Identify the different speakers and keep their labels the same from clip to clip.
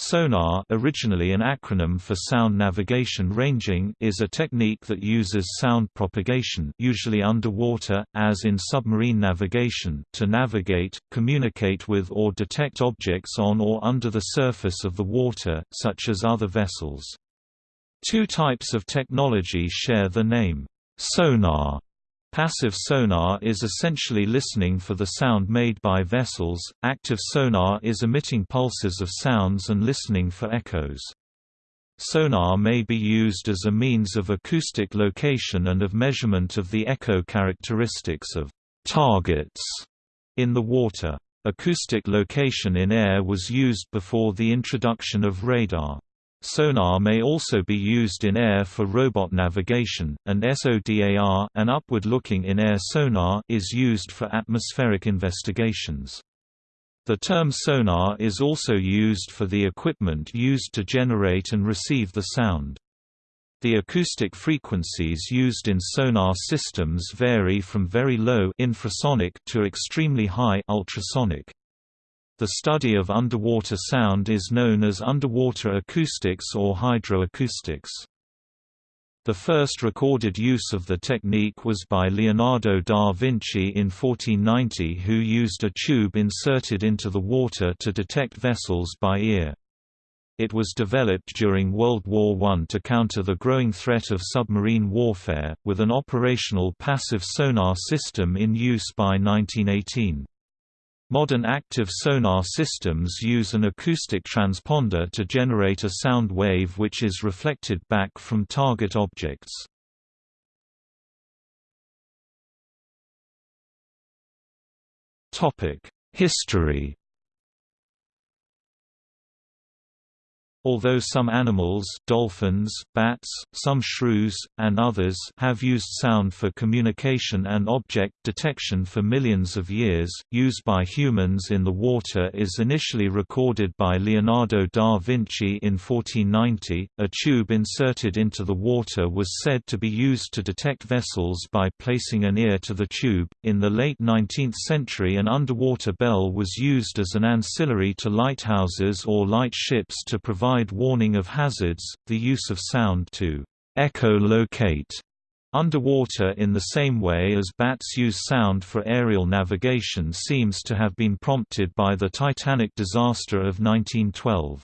Speaker 1: Sonar originally an acronym for Sound Navigation Ranging is a technique that uses sound propagation usually underwater, as in submarine navigation, to navigate, communicate with or detect objects on or under the surface of the water, such as other vessels. Two types of technology share the name, sonar Passive sonar is essentially listening for the sound made by vessels, active sonar is emitting pulses of sounds and listening for echoes. Sonar may be used as a means of acoustic location and of measurement of the echo characteristics of targets in the water. Acoustic location in air was used before the introduction of radar. Sonar may also be used in air for robot navigation, and SODAR an upward-looking in-air sonar is used for atmospheric investigations. The term sonar is also used for the equipment used to generate and receive the sound. The acoustic frequencies used in sonar systems vary from very low infrasonic to extremely high ultrasonic. The study of underwater sound is known as underwater acoustics or hydroacoustics. The first recorded use of the technique was by Leonardo da Vinci in 1490 who used a tube inserted into the water to detect vessels by ear. It was developed during World War I to counter the growing threat of submarine warfare, with an operational passive sonar system in use by 1918. Modern active sonar systems use an acoustic transponder to generate a sound wave which is reflected back from target objects. History Although some animals dolphins, bats, some shrews, and others have used sound for communication and object detection for millions of years, use by humans in the water is initially recorded by Leonardo da Vinci in 1490. A tube inserted into the water was said to be used to detect vessels by placing an ear to the tube. In the late 19th century, an underwater bell was used as an ancillary to lighthouses or light ships to provide provide warning of hazards, the use of sound to echolocate underwater in the same way as bats use sound for aerial navigation seems to have been prompted by the Titanic disaster of 1912.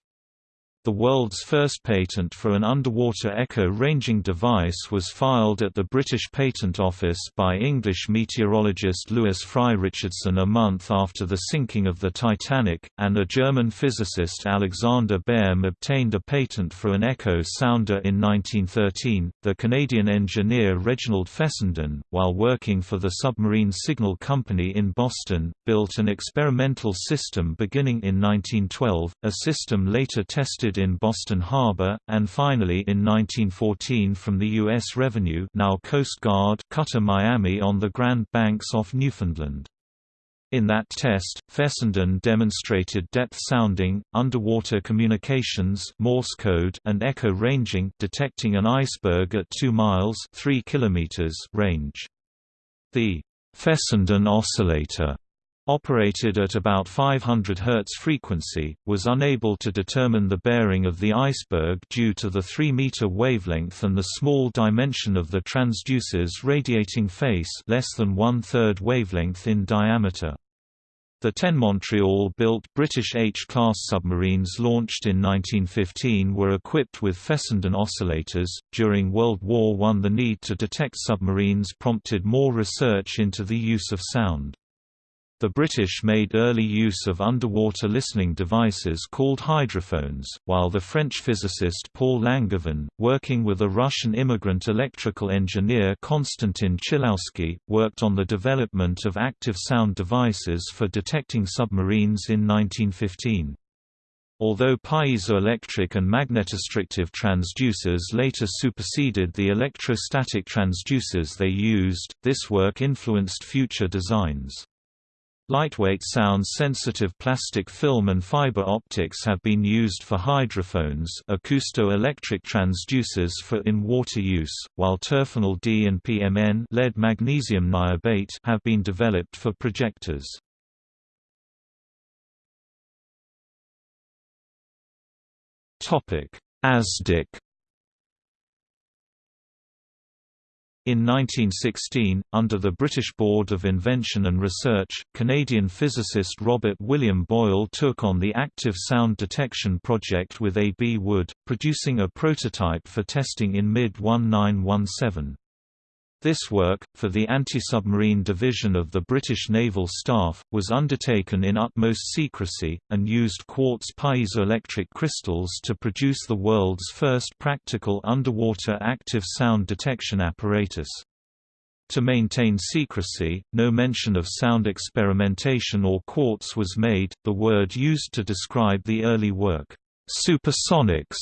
Speaker 1: The world's first patent for an underwater echo ranging device was filed at the British Patent Office by English meteorologist Lewis Fry Richardson a month after the sinking of the Titanic, and a German physicist Alexander Behm obtained a patent for an echo sounder in 1913. The Canadian engineer Reginald Fessenden, while working for the Submarine Signal Company in Boston, built an experimental system beginning in 1912, a system later tested in Boston Harbor, and finally in 1914 from the U.S. Revenue now Coast Guard cutter Miami on the Grand Banks off Newfoundland. In that test, Fessenden demonstrated depth sounding, underwater communications Morse code and echo ranging detecting an iceberg at 2 miles 3 kilometers range. The Fessenden oscillator operated at about 500 Hz frequency, was unable to determine the bearing of the iceberg due to the 3-meter wavelength and the small dimension of the transducer's radiating face less than one-third wavelength in diameter. The 10 Montreal-built British H-class submarines launched in 1915 were equipped with Fessenden oscillators. During World War I the need to detect submarines prompted more research into the use of sound. The British made early use of underwater listening devices called hydrophones, while the French physicist Paul Langevin, working with a Russian immigrant electrical engineer Konstantin Chilowsky, worked on the development of active sound devices for detecting submarines in 1915. Although piezoelectric and magnetostrictive transducers later superseded the electrostatic transducers they used, this work influenced future designs. Lightweight sound-sensitive plastic film and fiber optics have been used for hydrophones acousto-electric transducers for in-water use, while Terfenol-D and PMN lead magnesium niobate have been developed for projectors. ASDIC In 1916, under the British Board of Invention and Research, Canadian physicist Robert William Boyle took on the active sound detection project with A. B. Wood, producing a prototype for testing in mid-1917. This work, for the anti-submarine division of the British Naval Staff, was undertaken in utmost secrecy, and used quartz piezoelectric crystals to produce the world's first practical underwater active sound detection apparatus. To maintain secrecy, no mention of sound experimentation or quartz was made. The word used to describe the early work, supersonics,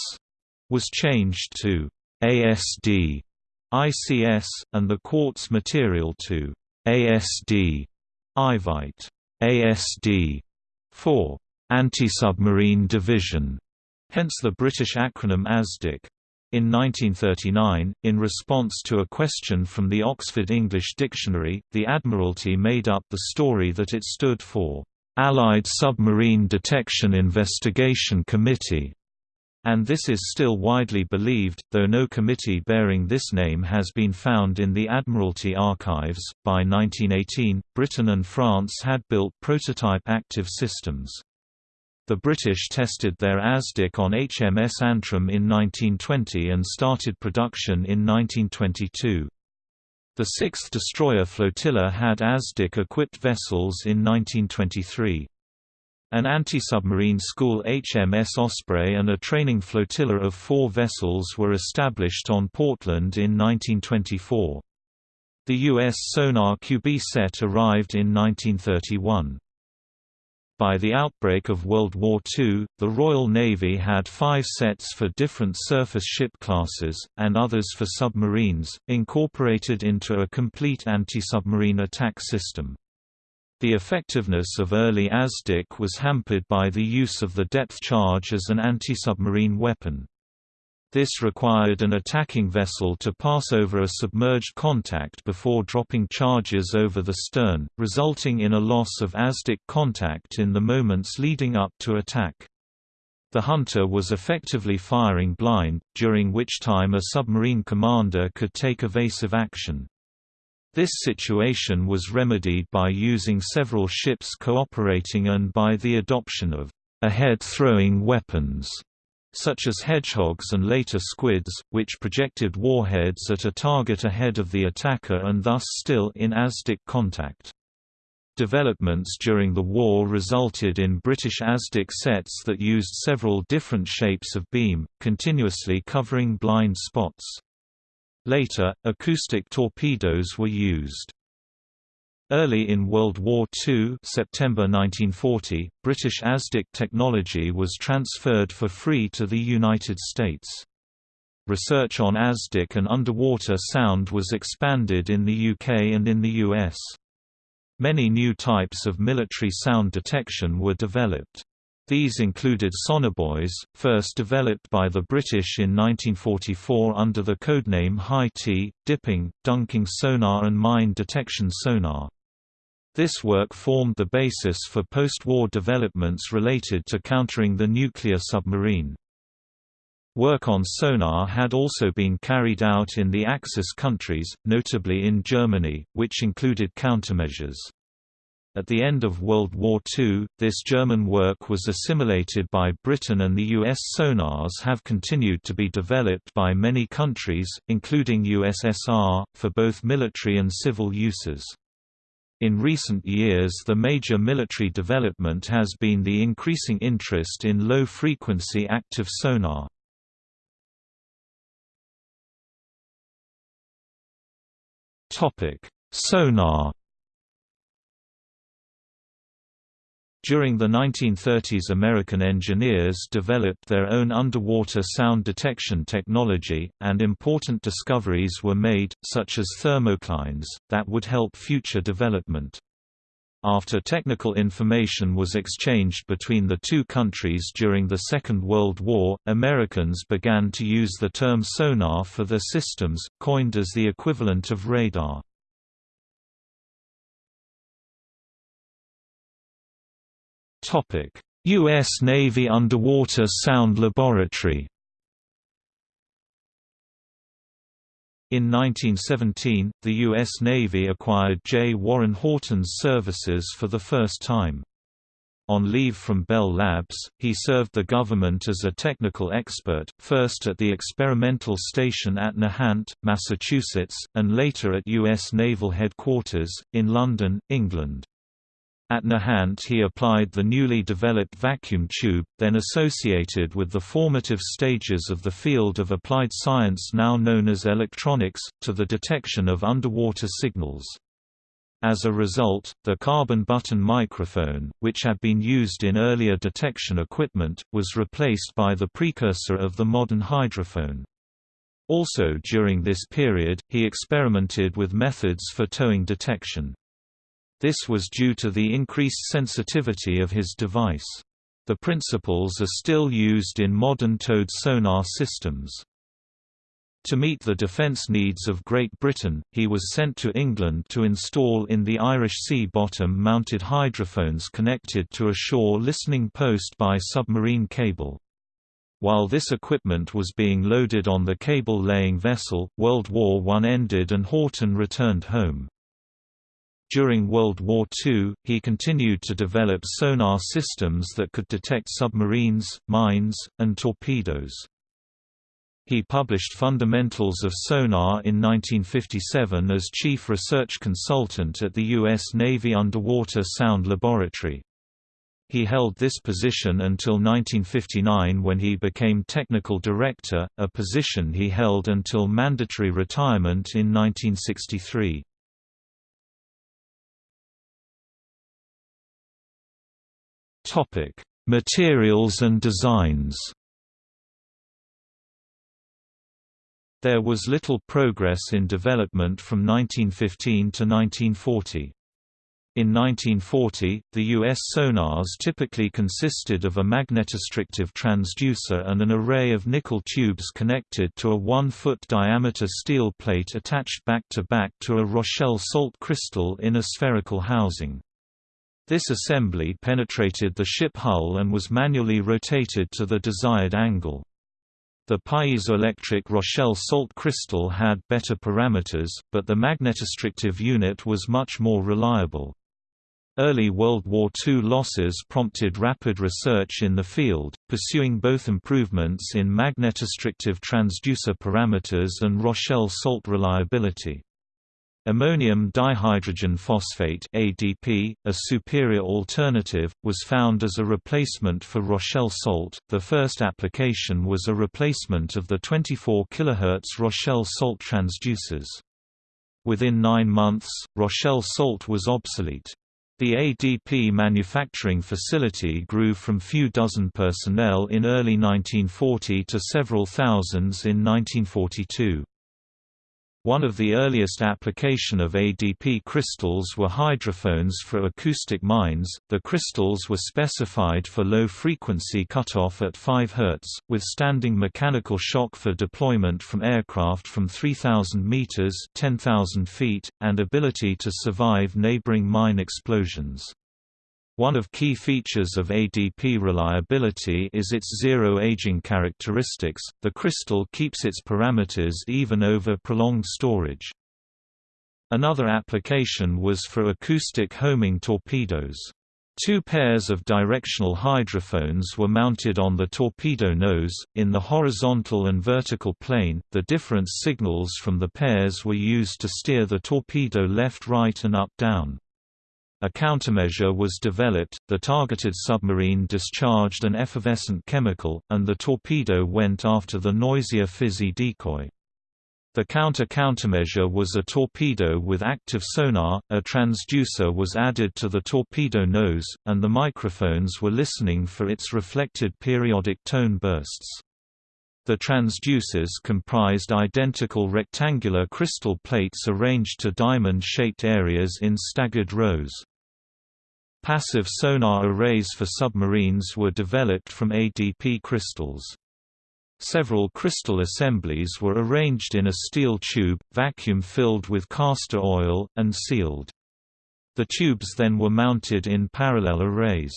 Speaker 1: was changed to ASD ICS, and the quartz material to ASD Ivite ASD for anti-submarine division, hence the British acronym ASDIC. In 1939, in response to a question from the Oxford English Dictionary, the Admiralty made up the story that it stood for Allied Submarine Detection Investigation Committee and this is still widely believed, though no committee bearing this name has been found in the Admiralty archives. By 1918, Britain and France had built prototype active systems. The British tested their ASDIC on HMS Antrim in 1920 and started production in 1922. The 6th Destroyer Flotilla had ASDIC-equipped vessels in 1923. An anti-submarine school HMS Osprey and a training flotilla of four vessels were established on Portland in 1924. The U.S. sonar QB set arrived in 1931. By the outbreak of World War II, the Royal Navy had five sets for different surface ship classes, and others for submarines, incorporated into a complete anti-submarine attack system. The effectiveness of early ASDIC was hampered by the use of the depth charge as an anti-submarine weapon. This required an attacking vessel to pass over a submerged contact before dropping charges over the stern, resulting in a loss of ASDIC contact in the moments leading up to attack. The hunter was effectively firing blind, during which time a submarine commander could take evasive action. This situation was remedied by using several ships cooperating and by the adoption of ahead-throwing weapons, such as hedgehogs and later squids, which projected warheads at a target ahead of the attacker and thus still in ASDIC contact. Developments during the war resulted in British ASDIC sets that used several different shapes of beam, continuously covering blind spots. Later, acoustic torpedoes were used. Early in World War II September 1940, British ASDIC technology was transferred for free to the United States. Research on ASDIC and underwater sound was expanded in the UK and in the US. Many new types of military sound detection were developed. These included sonobuoys, first developed by the British in 1944 under the codename High Tea, dipping, dunking sonar and mine detection sonar. This work formed the basis for post-war developments related to countering the nuclear submarine. Work on sonar had also been carried out in the Axis countries, notably in Germany, which included countermeasures. At the end of World War II, this German work was assimilated by Britain and the US sonars have continued to be developed by many countries, including USSR, for both military and civil uses. In recent years the major military development has been the increasing interest in low-frequency active sonar. Sonar During the 1930s American engineers developed their own underwater sound detection technology, and important discoveries were made, such as thermoclines, that would help future development. After technical information was exchanged between the two countries during the Second World War, Americans began to use the term sonar for their systems, coined as the equivalent of radar. Topic: U.S. Navy Underwater Sound Laboratory In 1917, the U.S. Navy acquired J. Warren Horton's services for the first time. On leave from Bell Labs, he served the government as a technical expert, first at the experimental station at Nahant, Massachusetts, and later at U.S. Naval Headquarters, in London, England. At Nahant he applied the newly developed vacuum tube, then associated with the formative stages of the field of applied science now known as electronics, to the detection of underwater signals. As a result, the carbon button microphone, which had been used in earlier detection equipment, was replaced by the precursor of the modern hydrophone. Also during this period, he experimented with methods for towing detection. This was due to the increased sensitivity of his device. The principles are still used in modern towed sonar systems. To meet the defence needs of Great Britain, he was sent to England to install in the Irish Sea bottom mounted hydrophones connected to a shore listening post by submarine cable. While this equipment was being loaded on the cable-laying vessel, World War I ended and Horton returned home. During World War II, he continued to develop sonar systems that could detect submarines, mines, and torpedoes. He published Fundamentals of Sonar in 1957 as chief research consultant at the U.S. Navy Underwater Sound Laboratory. He held this position until 1959 when he became technical director, a position he held until mandatory retirement in 1963. Topic: Materials and designs. There was little progress in development from 1915 to 1940. In 1940, the U.S. sonars typically consisted of a magnetostrictive transducer and an array of nickel tubes connected to a 1-foot diameter steel plate attached back-to-back -to, -back to a Rochelle salt crystal in a spherical housing. This assembly penetrated the ship hull and was manually rotated to the desired angle. The piezoelectric Rochelle salt crystal had better parameters, but the magnetostrictive unit was much more reliable. Early World War II losses prompted rapid research in the field, pursuing both improvements in magnetostrictive transducer parameters and Rochelle salt reliability. Ammonium dihydrogen phosphate (ADP), a superior alternative, was found as a replacement for Rochelle salt. The first application was a replacement of the 24 kHz Rochelle salt transducers. Within 9 months, Rochelle salt was obsolete. The ADP manufacturing facility grew from few dozen personnel in early 1940 to several thousands in 1942. One of the earliest application of ADP crystals were hydrophones for acoustic mines. The crystals were specified for low frequency cutoff at 5 Hz, withstanding mechanical shock for deployment from aircraft from 3000 meters (10,000 feet) and ability to survive neighboring mine explosions. One of key features of ADP reliability is its zero aging characteristics. The crystal keeps its parameters even over prolonged storage. Another application was for acoustic homing torpedoes. Two pairs of directional hydrophones were mounted on the torpedo nose, in the horizontal and vertical plane. The different signals from the pairs were used to steer the torpedo left right and up down. A countermeasure was developed, the targeted submarine discharged an effervescent chemical, and the torpedo went after the noisier fizzy decoy. The counter-countermeasure was a torpedo with active sonar, a transducer was added to the torpedo nose, and the microphones were listening for its reflected periodic tone bursts. The transducers comprised identical rectangular crystal plates arranged to diamond-shaped areas in staggered rows. Passive sonar arrays for submarines were developed from ADP crystals. Several crystal assemblies were arranged in a steel tube, vacuum-filled with castor oil, and sealed. The tubes then were mounted in parallel arrays.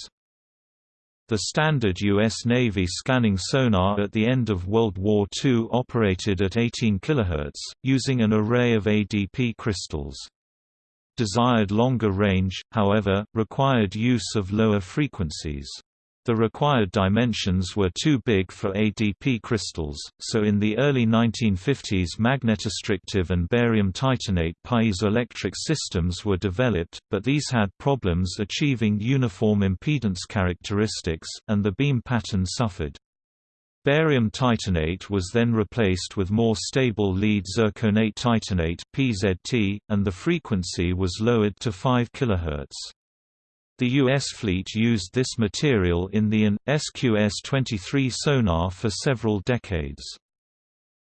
Speaker 1: The standard U.S. Navy scanning sonar at the end of World War II operated at 18 kHz, using an array of ADP crystals. Desired longer range, however, required use of lower frequencies. The required dimensions were too big for ADP crystals, so in the early 1950s magnetostrictive and barium titanate piezoelectric systems were developed, but these had problems achieving uniform impedance characteristics, and the beam pattern suffered. Barium titanate was then replaced with more stable lead zirconate titanate (PZT), and the frequency was lowered to 5 kHz. The U.S. fleet used this material in the AN, SQS-23 sonar for several decades.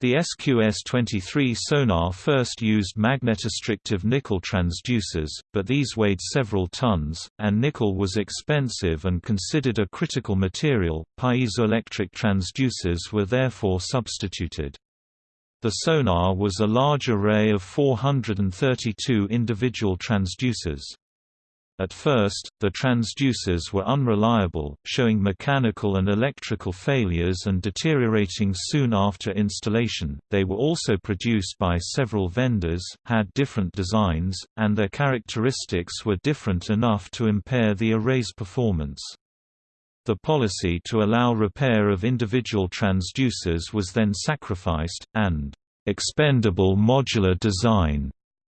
Speaker 1: The SQS-23 sonar first used magnetostrictive nickel transducers, but these weighed several tons, and nickel was expensive and considered a critical material. Piezoelectric transducers were therefore substituted. The sonar was a large array of 432 individual transducers. At first, the transducers were unreliable, showing mechanical and electrical failures and deteriorating soon after installation. They were also produced by several vendors, had different designs, and their characteristics were different enough to impair the array's performance. The policy to allow repair of individual transducers was then sacrificed, and expendable modular design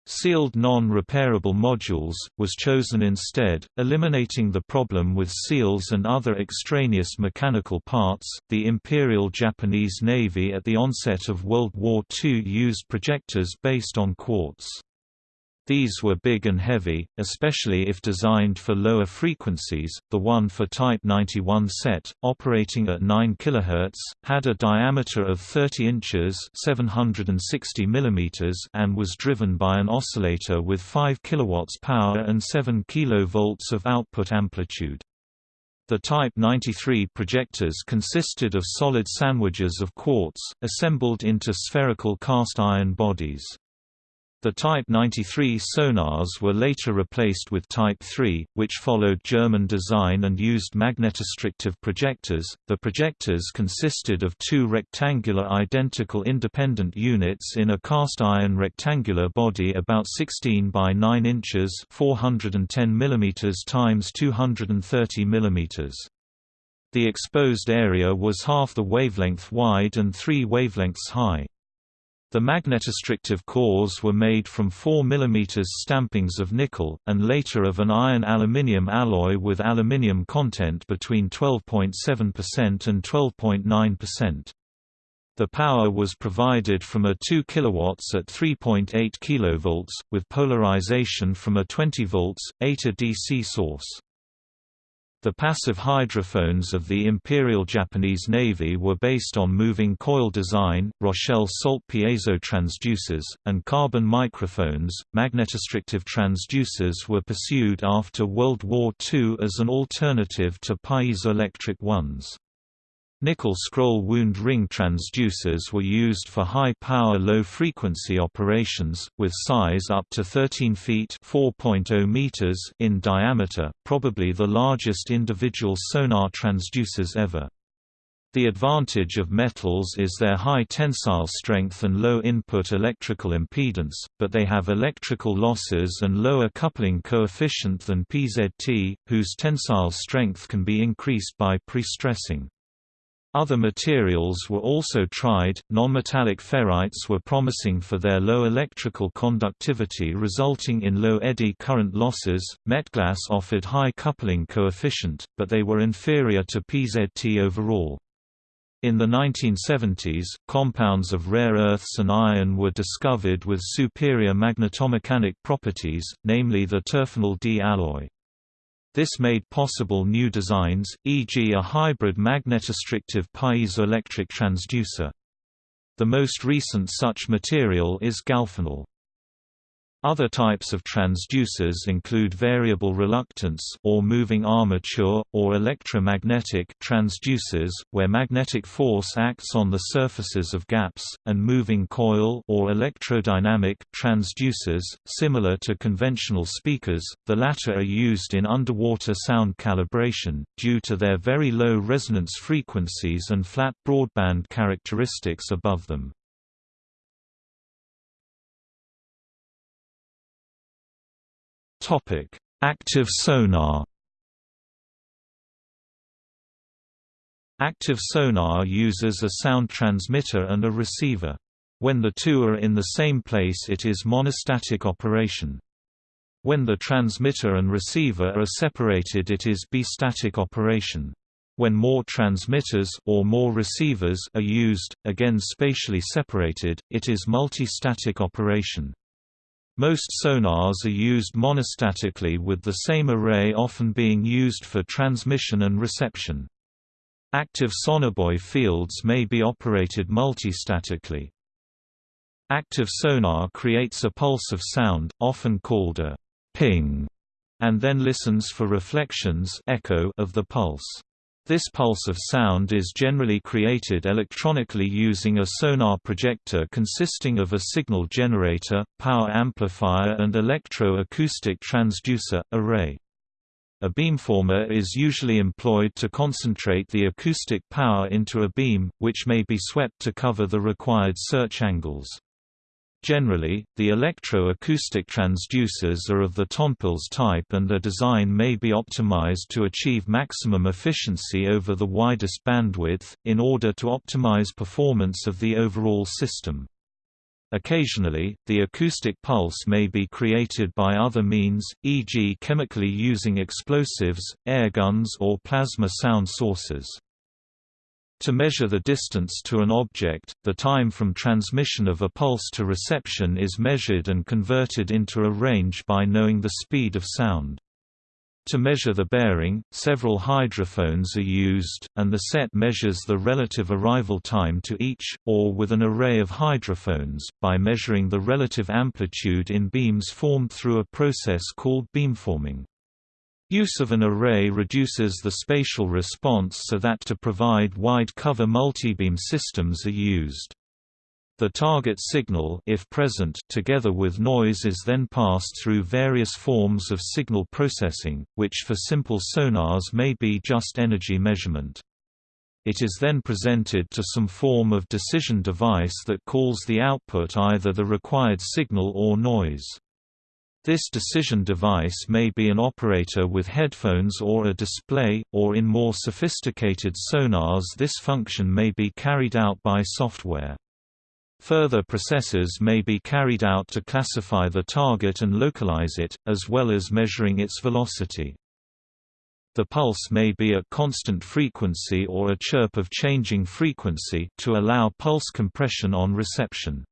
Speaker 1: Sealed non-repairable modules, was chosen instead, eliminating the problem with seals and other extraneous mechanical parts. The Imperial Japanese Navy at the onset of World War II used projectors based on quartz. These were big and heavy, especially if designed for lower frequencies. The one for Type 91 set, operating at 9 kHz, had a diameter of 30 inches (760 mm) and was driven by an oscillator with 5 kW power and 7 kV of output amplitude. The Type 93 projectors consisted of solid sandwiches of quartz, assembled into spherical cast iron bodies. The Type 93 sonars were later replaced with Type 3, which followed German design and used magnetostrictive projectors. The projectors consisted of two rectangular identical independent units in a cast iron rectangular body about 16 by 9 inches, 410 mm times 230 mm. The exposed area was half the wavelength wide and 3 wavelengths high. The magnetostrictive cores were made from 4 mm stampings of nickel, and later of an iron-aluminium alloy with aluminium content between 12.7% and 12.9%. The power was provided from a 2 kW at 3.8 kV, with polarization from a 20 V, 8 A DC source. The passive hydrophones of the Imperial Japanese Navy were based on moving coil design, Rochelle salt piezo transducers, and carbon microphones. Magnetostrictive transducers were pursued after World War II as an alternative to piezoelectric ones. Nickel scroll wound ring transducers were used for high-power low-frequency operations, with size up to 13 feet oh meters in diameter, probably the largest individual sonar transducers ever. The advantage of metals is their high tensile strength and low input electrical impedance, but they have electrical losses and lower coupling coefficient than PZT, whose tensile strength can be increased by pre-stressing. Other materials were also tried. Nonmetallic ferrites were promising for their low electrical conductivity resulting in low eddy current losses. Metglas offered high coupling coefficient, but they were inferior to PZT overall. In the 1970s, compounds of rare earths and iron were discovered with superior magnetomechanic properties, namely the Terfenol-D alloy. This made possible new designs, e.g. a hybrid magnetostrictive piezoelectric transducer. The most recent such material is Galfenol. Other types of transducers include variable reluctance or moving armature, or electromagnetic transducers, where magnetic force acts on the surfaces of gaps, and moving coil or electrodynamic transducers, similar to conventional speakers, the latter are used in underwater sound calibration, due to their very low resonance frequencies and flat broadband characteristics above them. Topic: Active sonar. Active sonar uses a sound transmitter and a receiver. When the two are in the same place it is monostatic operation. When the transmitter and receiver are separated it is bistatic operation. When more transmitters or more receivers are used, again spatially separated, it is multistatic operation. Most sonars are used monostatically with the same array often being used for transmission and reception. Active sonobuoy fields may be operated multistatically. Active sonar creates a pulse of sound, often called a ping, and then listens for reflections echo of the pulse. This pulse of sound is generally created electronically using a sonar projector consisting of a signal generator, power amplifier and electro-acoustic transducer, array. A beamformer is usually employed to concentrate the acoustic power into a beam, which may be swept to cover the required search angles. Generally, the electro-acoustic transducers are of the Tonpilz type and their design may be optimized to achieve maximum efficiency over the widest bandwidth, in order to optimize performance of the overall system. Occasionally, the acoustic pulse may be created by other means, e.g. chemically using explosives, airguns or plasma sound sources. To measure the distance to an object, the time from transmission of a pulse to reception is measured and converted into a range by knowing the speed of sound. To measure the bearing, several hydrophones are used, and the set measures the relative arrival time to each, or with an array of hydrophones, by measuring the relative amplitude in beams formed through a process called beamforming. Use of an array reduces the spatial response so that to provide wide cover multibeam systems are used. The target signal if present together with noise is then passed through various forms of signal processing, which for simple sonars may be just energy measurement. It is then presented to some form of decision device that calls the output either the required signal or noise. This decision device may be an operator with headphones or a display, or in more sophisticated sonars this function may be carried out by software. Further processes may be carried out to classify the target and localize it, as well as measuring its velocity. The pulse may be at constant frequency or a chirp of changing frequency to allow pulse compression on reception.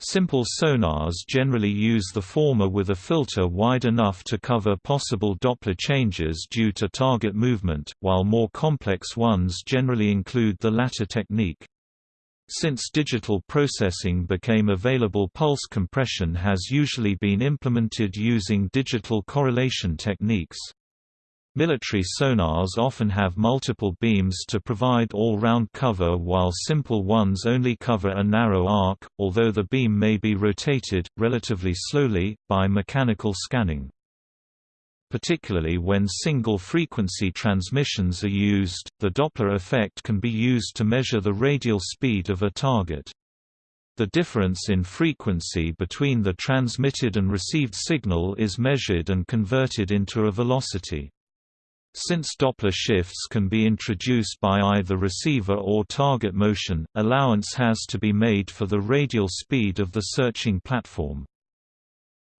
Speaker 1: Simple sonars generally use the former with a filter wide enough to cover possible Doppler changes due to target movement, while more complex ones generally include the latter technique. Since digital processing became available pulse compression has usually been implemented using digital correlation techniques. Military sonars often have multiple beams to provide all-round cover while simple ones only cover a narrow arc, although the beam may be rotated, relatively slowly, by mechanical scanning. Particularly when single-frequency transmissions are used, the Doppler effect can be used to measure the radial speed of a target. The difference in frequency between the transmitted and received signal is measured and converted into a velocity. Since Doppler shifts can be introduced by either receiver or target motion, allowance has to be made for the radial speed of the searching platform.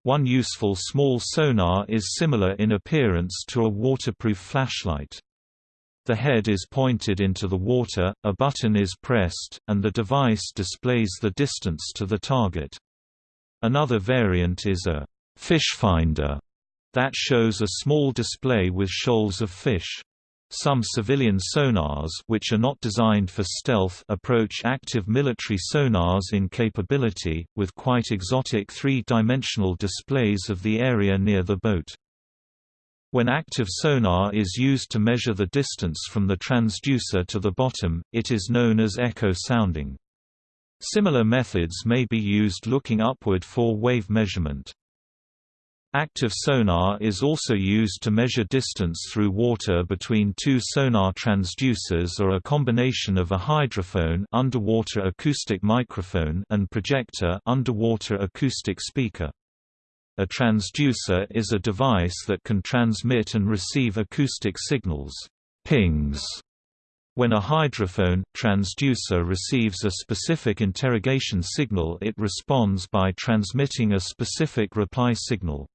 Speaker 1: One useful small sonar is similar in appearance to a waterproof flashlight. The head is pointed into the water, a button is pressed, and the device displays the distance to the target. Another variant is a fish finder that shows a small display with shoals of fish. Some civilian sonars which are not designed for stealth approach active military sonars in capability, with quite exotic three-dimensional displays of the area near the boat. When active sonar is used to measure the distance from the transducer to the bottom, it is known as echo sounding. Similar methods may be used looking upward for wave measurement. Active sonar is also used to measure distance through water between two sonar transducers or a combination of a hydrophone underwater acoustic microphone and projector underwater acoustic speaker. A transducer is a device that can transmit and receive acoustic signals pings. When a hydrophone, transducer receives a specific interrogation signal it responds by transmitting a specific reply signal.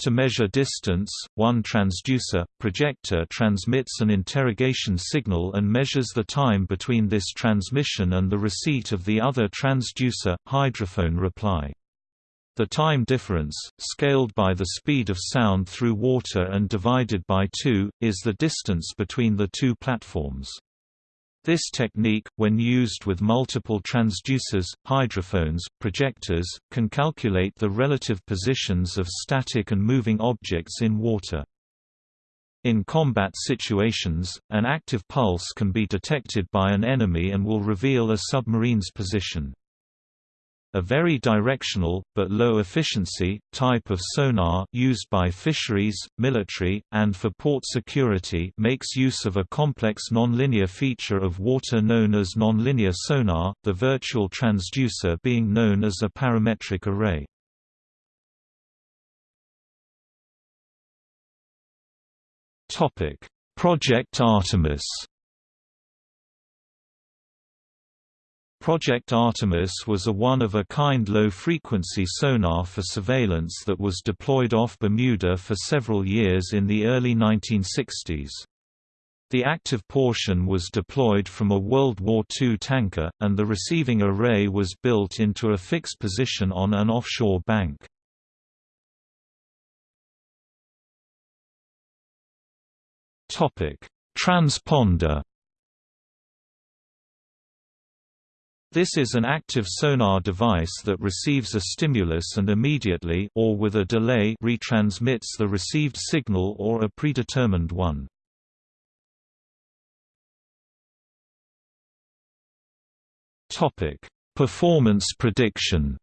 Speaker 1: To measure distance, one transducer, projector transmits an interrogation signal and measures the time between this transmission and the receipt of the other transducer, hydrophone reply. The time difference, scaled by the speed of sound through water and divided by 2, is the distance between the two platforms. This technique, when used with multiple transducers, hydrophones, projectors, can calculate the relative positions of static and moving objects in water. In combat situations, an active pulse can be detected by an enemy and will reveal a submarine's position. A very directional, but low efficiency, type of sonar used by fisheries, military, and for port security makes use of a complex nonlinear feature of water known as nonlinear sonar, the virtual transducer being known as a parametric array. Project Artemis Project Artemis was a one-of-a-kind low-frequency sonar for surveillance that was deployed off Bermuda for several years in the early 1960s. The active portion was deployed from a World War II tanker, and the receiving array was built into a fixed position on an offshore bank. Transponder This is an active sonar device that receives a stimulus and immediately or with a delay retransmits the received signal or a predetermined one. Topic: Performance prediction.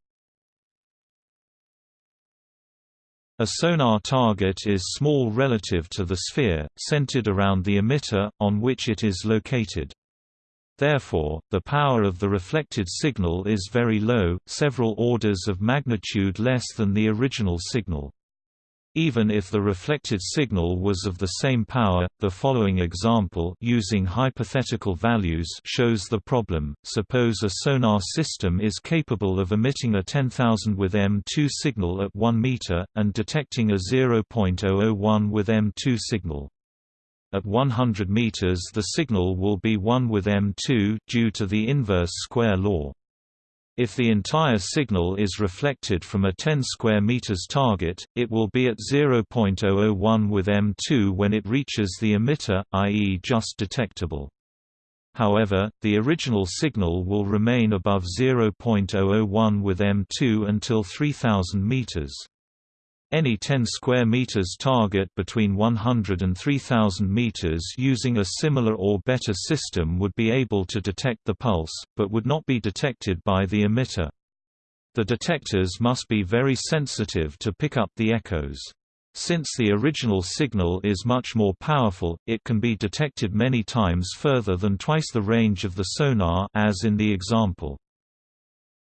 Speaker 1: A sonar target is small relative to the sphere, centered around the emitter, on which it is located. Therefore, the power of the reflected signal is very low, several orders of magnitude less than the original signal. Even if the reflected signal was of the same power, the following example using hypothetical values shows the problem. Suppose a sonar system is capable of emitting a 10,000 with M2 signal at 1 meter, and detecting a 0.001 with M2 signal. At 100 meters the signal will be 1 with M2 due to the inverse square law. If the entire signal is reflected from a 10 square meters target, it will be at 0.001 with M2 when it reaches the emitter, i.e. just detectable. However, the original signal will remain above 0.001 with M2 until 3000 meters. Any 10 square meters target between 100 and 3000 meters using a similar or better system would be able to detect the pulse, but would not be detected by the emitter. The detectors must be very sensitive to pick up the echoes. Since the original signal is much more powerful, it can be detected many times further than twice the range of the sonar as in the example.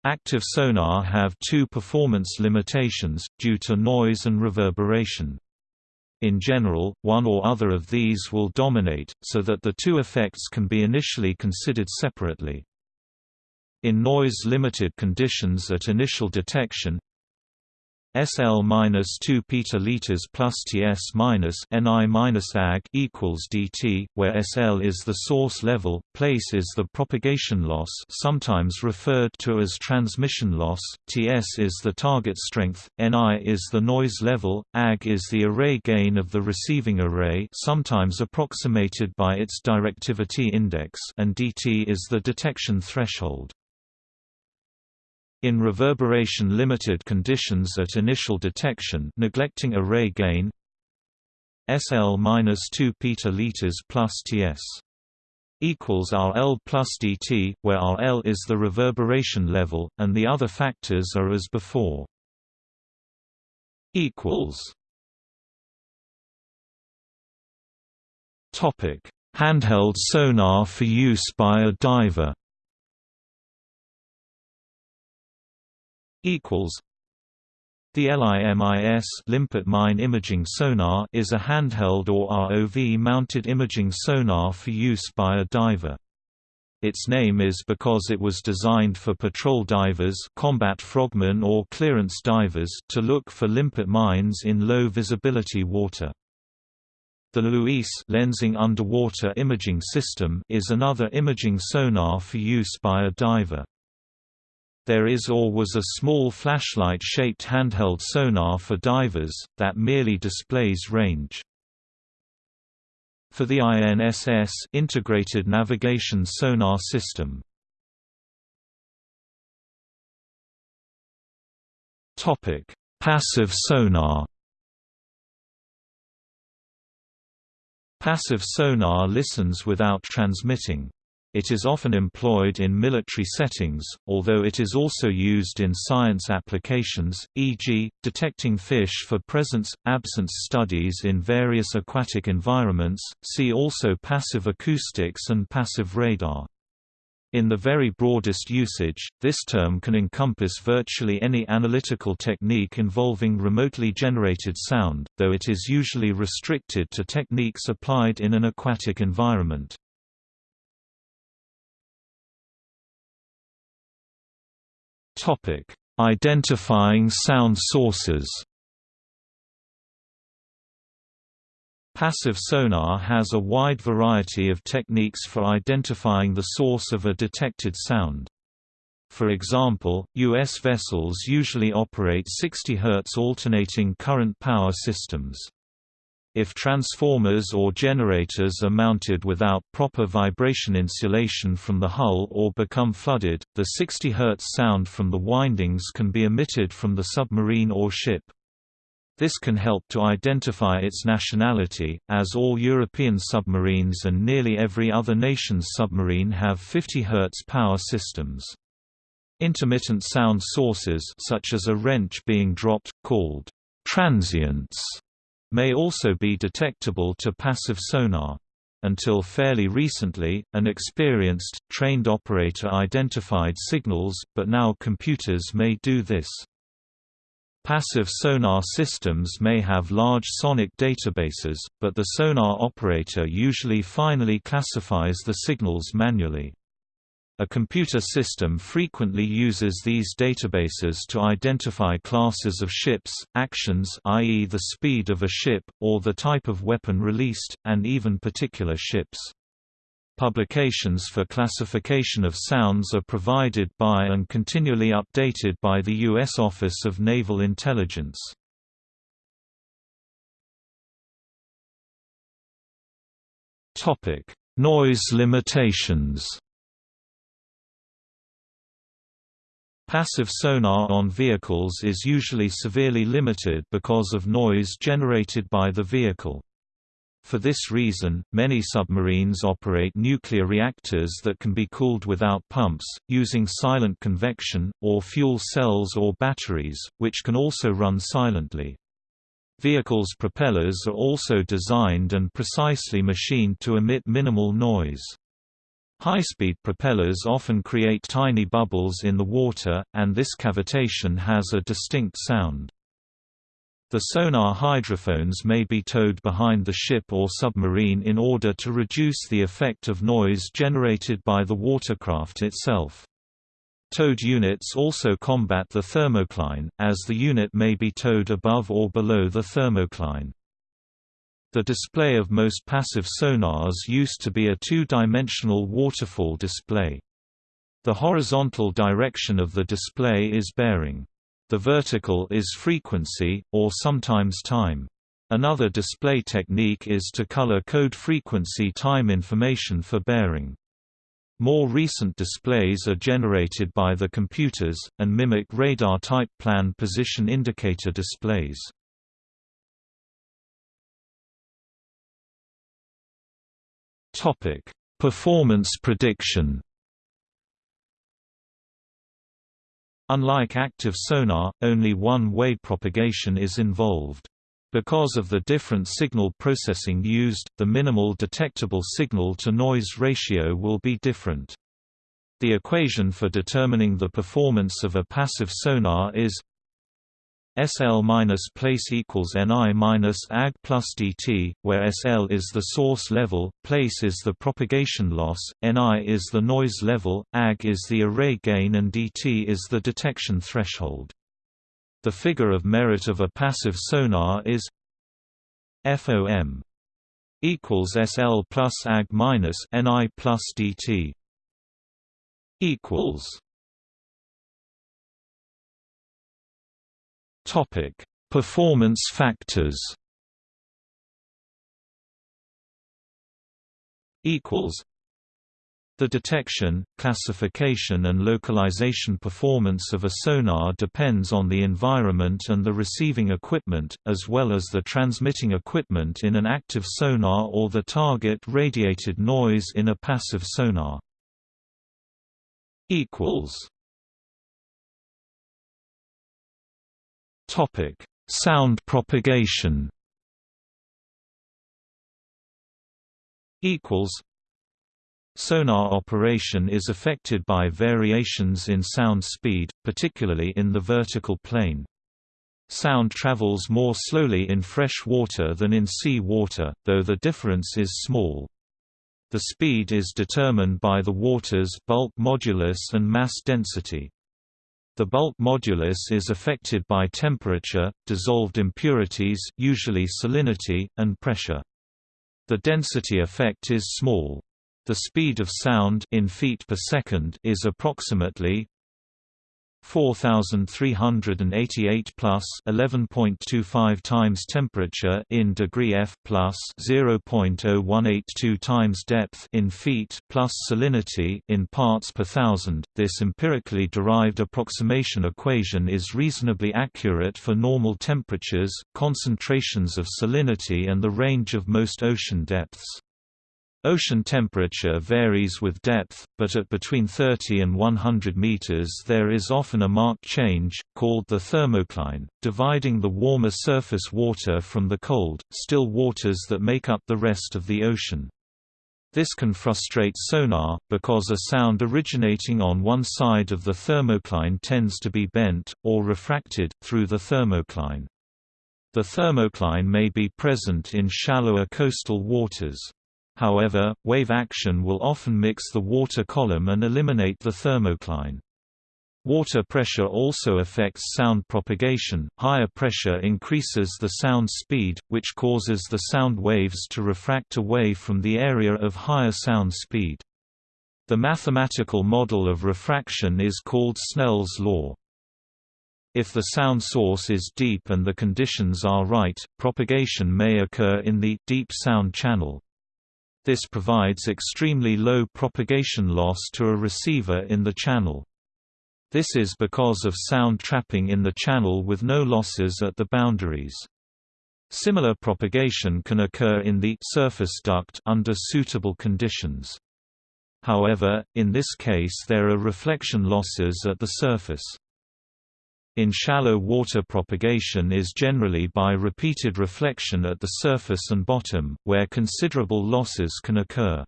Speaker 1: Active sonar have two performance limitations, due to noise and reverberation. In general, one or other of these will dominate, so that the two effects can be initially considered separately. In noise-limited conditions at initial detection SL minus 2 petaliters plus TS minus NI minus AG equals DT, where SL is the source level, place is the propagation loss, sometimes referred to as transmission loss, TS is the target strength, NI is the noise level, AG is the array gain of the receiving array, sometimes approximated by its directivity index, and DT is the detection threshold. In reverberation-limited conditions at initial detection neglecting array gain SL-2 petaliters plus Ts equals RL plus DT, where RL is the reverberation level, and the other factors are as before. equals Topic: Handheld sonar for use by a diver. Equals the LIMIS limpet mine imaging sonar is a handheld or ROV mounted imaging sonar for use by a diver. Its name is because it was designed for patrol divers combat frogmen or clearance divers to look for limpet mines in low visibility water. The LUIS lensing underwater imaging system is another imaging sonar for use by a diver. There is or was a small flashlight-shaped handheld sonar for divers, that merely displays range. For the INSS Integrated Navigation Sonar System Passive sonar Passive sonar listens without transmitting. It is often employed in military settings, although it is also used in science applications, e.g., detecting fish for presence-absence studies in various aquatic environments. See also passive acoustics and passive radar. In the very broadest usage, this term can encompass virtually any analytical technique involving remotely generated sound, though it is usually restricted to techniques applied in an aquatic environment. Topic: Identifying sound sources. Passive sonar has a wide variety of techniques for identifying the source of a detected sound. For example, U.S. vessels usually operate 60 Hz alternating current power systems. If transformers or generators are mounted without proper vibration insulation from the hull or become flooded, the 60 Hz sound from the windings can be emitted from the submarine or ship. This can help to identify its nationality, as all European submarines and nearly every other nation's submarine have 50 Hz power systems. Intermittent sound sources such as a wrench being dropped, called transients, may also be detectable to passive sonar. Until fairly recently, an experienced, trained operator identified signals, but now computers may do this. Passive sonar systems may have large sonic databases, but the sonar operator usually finally classifies the signals manually. A computer system frequently uses these databases to identify classes of ships, actions i.e. the speed of a ship, or the type of weapon released, and even particular ships. Publications for classification of sounds are provided by and continually updated by the U.S. Office of Naval Intelligence. Noise limitations Passive sonar on vehicles is usually severely limited because of noise generated by the vehicle. For this reason, many submarines operate nuclear reactors that can be cooled without pumps, using silent convection, or fuel cells or batteries, which can also run silently. Vehicles' propellers are also designed and precisely machined to emit minimal noise. High-speed propellers often create tiny bubbles in the water, and this cavitation has a distinct sound. The sonar hydrophones may be towed behind the ship or submarine in order to reduce the effect of noise generated by the watercraft itself. Towed units also combat the thermocline, as the unit may be towed above or below the thermocline. The display of most passive sonars used to be a two-dimensional waterfall display. The horizontal direction of the display is bearing. The vertical is frequency, or sometimes time. Another display technique is to color code frequency time information for bearing. More recent displays are generated by the computers, and mimic radar-type plan position indicator displays. Performance prediction Unlike active sonar, only one-way propagation is involved. Because of the different signal processing used, the minimal detectable signal-to-noise ratio will be different. The equation for determining the performance of a passive sonar is SL minus PL equals NI minus AG plus DT, where SL is the source level, PL is the propagation loss, NI is the noise level, AG is the array gain and DT is the detection threshold. The figure of merit of a passive sonar is FOM equals SL plus AG minus NI plus DT equals Topic Performance factors equals the detection, classification and localization performance of a sonar depends on the environment and the receiving equipment, as well as the transmitting equipment in an active sonar or the target radiated noise in a passive sonar. Sound propagation equals Sonar operation is affected by variations in sound speed, particularly in the vertical plane. Sound travels more slowly in fresh water than in sea water, though the difference is small. The speed is determined by the water's bulk modulus and mass density. The bulk modulus is affected by temperature, dissolved impurities usually salinity, and pressure. The density effect is small. The speed of sound in feet per second is approximately 4388 plus 11.25 times temperature in degree F plus 0.0182 times depth in feet plus salinity in parts per thousand. This empirically derived approximation equation is reasonably accurate for normal temperatures, concentrations of salinity and the range of most ocean depths. Ocean temperature varies with depth, but at between 30 and 100 meters there is often a marked change, called the thermocline, dividing the warmer surface water from the cold, still waters that make up the rest of the ocean. This can frustrate sonar, because a sound originating on one side of the thermocline tends to be bent, or refracted, through the thermocline. The thermocline may be present in shallower coastal waters. However, wave action will often mix the water column and eliminate the thermocline. Water pressure also affects sound propagation. Higher pressure increases the sound speed, which causes the sound waves to refract away from the area of higher sound speed. The mathematical model of refraction is called Snell's law. If the sound source is deep and the conditions are right, propagation may occur in the deep sound channel. This provides extremely low propagation loss to a receiver in the channel. This is because of sound trapping in the channel with no losses at the boundaries. Similar propagation can occur in the surface duct under suitable conditions. However, in this case there are reflection losses at the surface. In shallow water propagation is generally by repeated reflection at the surface and bottom, where considerable losses can occur.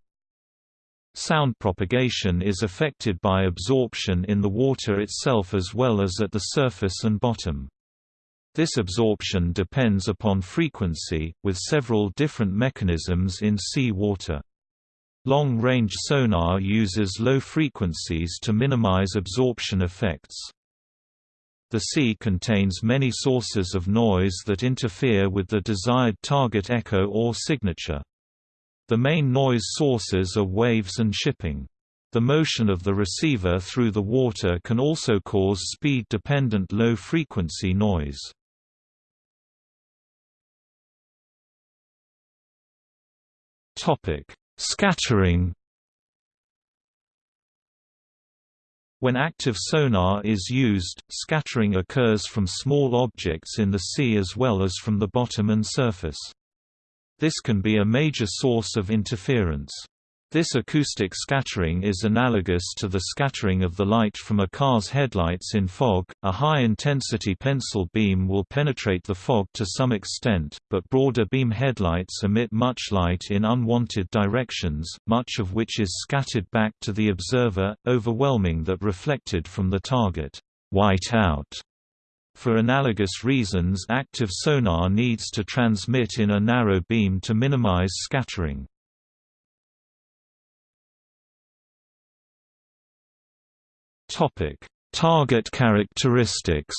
Speaker 1: Sound propagation is affected by absorption in the water itself as well as at the surface and bottom. This absorption depends upon frequency, with several different mechanisms in sea water. Long-range sonar uses low frequencies to minimize absorption effects. The sea contains many sources of noise that interfere with the desired target echo or signature. The main noise sources are waves and shipping. The motion of the receiver through the water can also cause speed-dependent low-frequency noise. Scattering When active sonar is used, scattering occurs from small objects in the sea as well as from the bottom and surface. This can be a major source of interference. This acoustic scattering is analogous to the scattering of the light from a car's headlights in fog. A high intensity pencil beam will penetrate the fog to some extent, but broader beam headlights emit much light in unwanted directions, much of which is scattered back to the observer, overwhelming that reflected from the target. White out for analogous reasons active sonar needs to transmit in a narrow beam to minimize scattering. Target characteristics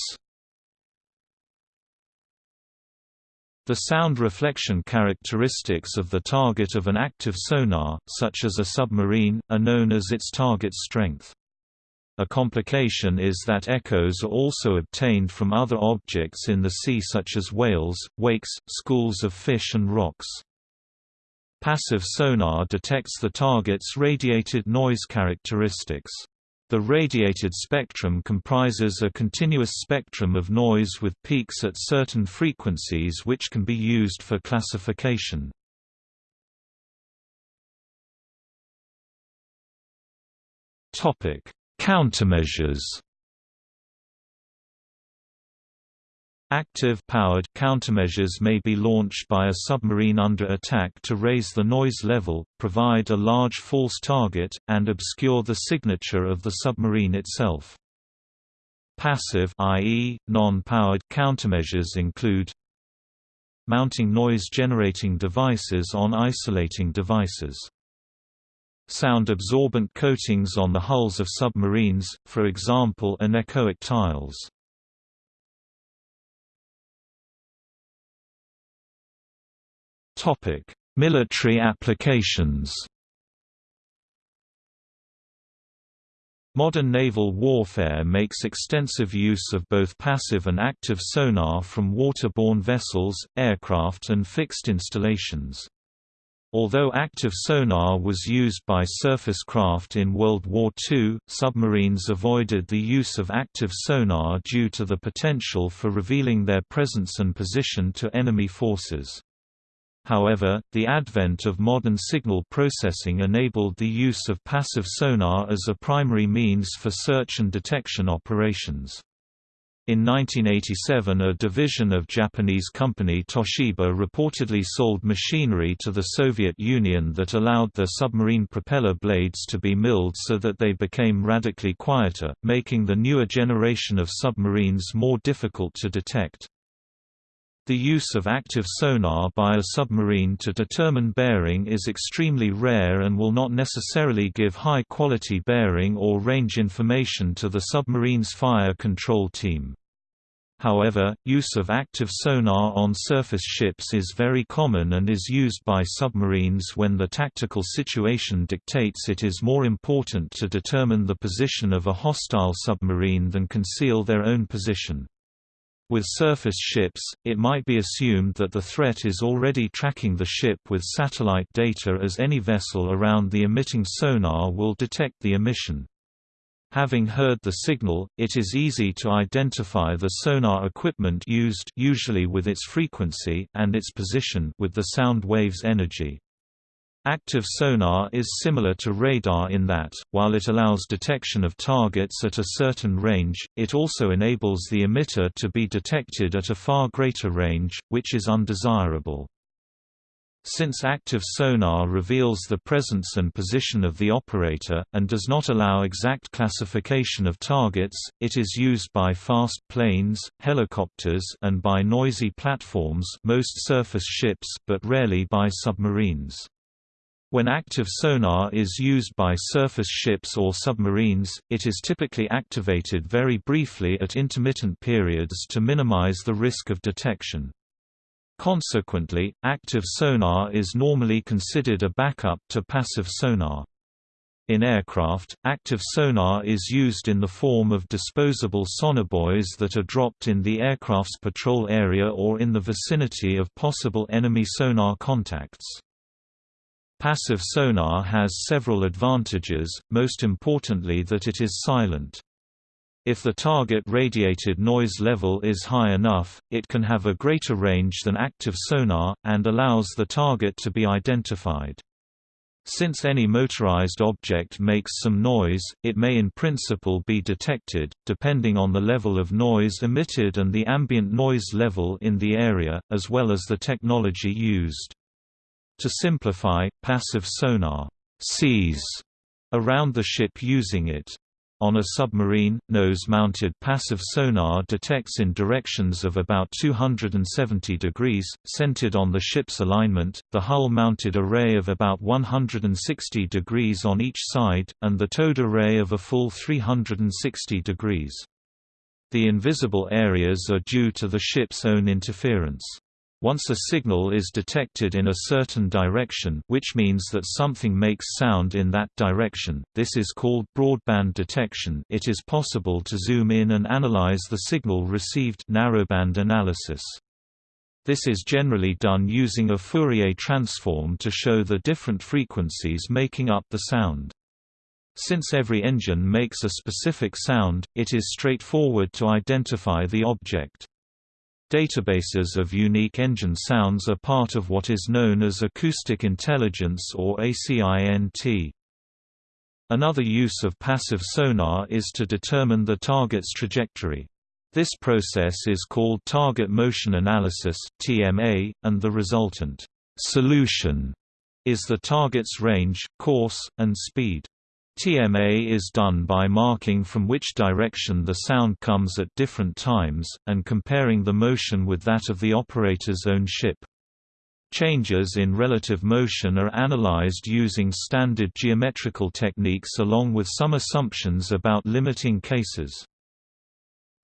Speaker 1: The sound reflection characteristics of the target of an active sonar, such as a submarine, are known as its target strength. A complication is that echoes are also obtained from other objects in the sea such as whales, wakes, schools of fish and rocks. Passive sonar detects the target's radiated noise characteristics. The radiated spectrum comprises a continuous spectrum of noise with peaks at certain frequencies which can be used for classification. Topic: Countermeasures Active-powered countermeasures may be launched by a submarine under attack to raise the noise level, provide a large false target, and obscure the signature of the submarine itself. Passive i.e., non-powered countermeasures include mounting noise-generating devices on isolating devices sound-absorbent coatings on the hulls of submarines, for example anechoic tiles. Military applications Modern naval warfare makes extensive use of both passive and active sonar from waterborne vessels, aircraft and fixed installations. Although active sonar was used by surface craft in World War II, submarines avoided the use of active sonar due to the potential for revealing their presence and position to enemy forces. However, the advent of modern signal processing enabled the use of passive sonar as a primary means for search and detection operations. In 1987 a division of Japanese company Toshiba reportedly sold machinery to the Soviet Union that allowed their submarine propeller blades to be milled so that they became radically quieter, making the newer generation of submarines more difficult to detect. The use of active sonar by a submarine to determine bearing is extremely rare and will not necessarily give high-quality bearing or range information to the submarine's fire control team. However, use of active sonar on surface ships is very common and is used by submarines when the tactical situation dictates it is more important to determine the position of a hostile submarine than conceal their own position. With surface ships, it might be assumed that the threat is already tracking the ship with satellite data as any vessel around the emitting sonar will detect the emission. Having heard the signal, it is easy to identify the sonar equipment used usually with its frequency and its position with the sound wave's energy. Active sonar is similar to radar in that, while it allows detection of targets at a certain range, it also enables the emitter to be detected at a far greater range, which is undesirable. Since active sonar reveals the presence and position of the operator, and does not allow exact classification of targets, it is used by fast planes, helicopters and by noisy platforms most surface ships but rarely by submarines. When active sonar is used by surface ships or submarines, it is typically activated very briefly at intermittent periods to minimize the risk of detection. Consequently, active sonar is normally considered a backup to passive sonar. In aircraft, active sonar is used in the form of disposable sonobuoys that are dropped in the aircraft's patrol area or in the vicinity of possible enemy sonar contacts. Passive sonar has several advantages, most importantly that it is silent. If the target radiated noise level is high enough, it can have a greater range than active sonar, and allows the target to be identified. Since any motorized object makes some noise, it may in principle be detected, depending on the level of noise emitted and the ambient noise level in the area, as well as the technology used. To simplify, passive sonar sees around the ship using it. On a submarine, nose-mounted passive sonar detects in directions of about 270 degrees, centered on the ship's alignment, the hull-mounted array of about 160 degrees on each side, and the towed array of a full 360 degrees. The invisible areas are due to the ship's own interference. Once a signal is detected in a certain direction which means that something makes sound in that direction, this is called broadband detection it is possible to zoom in and analyze the signal received narrowband analysis. This is generally done using a Fourier transform to show the different frequencies making up the sound. Since every engine makes a specific sound, it is straightforward to identify the object. Databases of unique engine sounds are part of what is known as acoustic intelligence or ACINT. Another use of passive sonar is to determine the target's trajectory. This process is called target motion analysis (TMA), and the resultant solution is the target's range, course, and speed. TMA is done by marking from which direction the sound comes at different times, and comparing the motion with that of the operator's own ship. Changes in relative motion are analyzed using standard geometrical techniques along with some assumptions about limiting cases.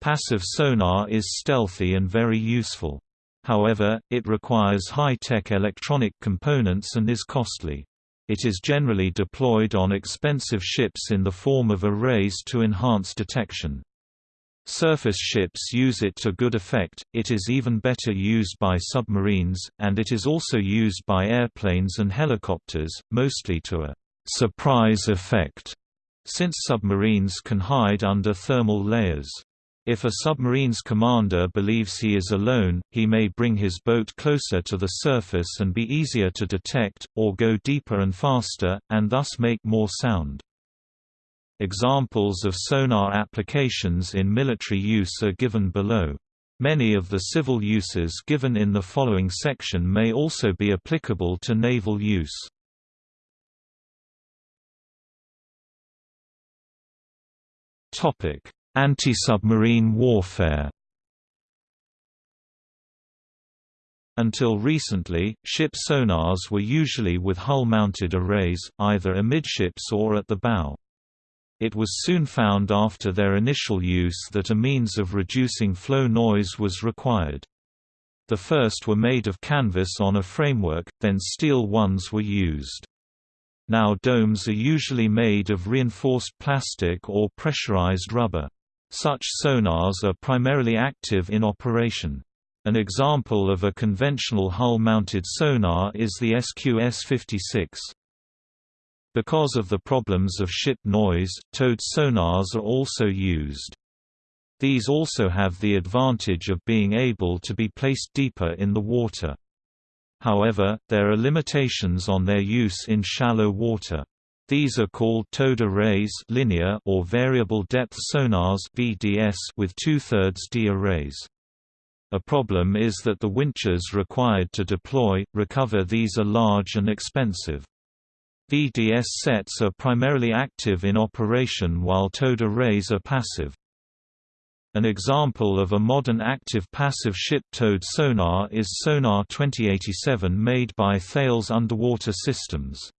Speaker 1: Passive sonar is stealthy and very useful. However, it requires high-tech electronic components and is costly. It is generally deployed on expensive ships in the form of arrays to enhance detection. Surface ships use it to good effect, it is even better used by submarines, and it is also used by airplanes and helicopters, mostly to a «surprise effect», since submarines can hide under thermal layers. If a submarine's commander believes he is alone, he may bring his boat closer to the surface and be easier to detect, or go deeper and faster, and thus make more sound. Examples of sonar applications in military use are given below. Many of the civil uses given in the following section may also be applicable to naval use. Topic: Anti-submarine warfare Until recently, ship sonars were usually with hull-mounted arrays, either amidships or at the bow. It was soon found after their initial use that a means of reducing flow noise was required. The first were made of canvas on a framework, then steel ones were used. Now domes are usually made of reinforced plastic or pressurized rubber. Such sonars are primarily active in operation. An example of a conventional hull-mounted sonar is the SQS-56. Because of the problems of ship noise, towed sonars are also used. These also have the advantage of being able to be placed deeper in the water. However, there are limitations on their use in shallow water. These are called towed arrays linear or variable depth sonars VDS with two-thirds D arrays. A problem is that the winches required to deploy, recover these are large and expensive. VDS sets are primarily active in operation while towed arrays are passive. An example of a modern active-passive ship-towed sonar is Sonar 2087 made by Thales Underwater Systems.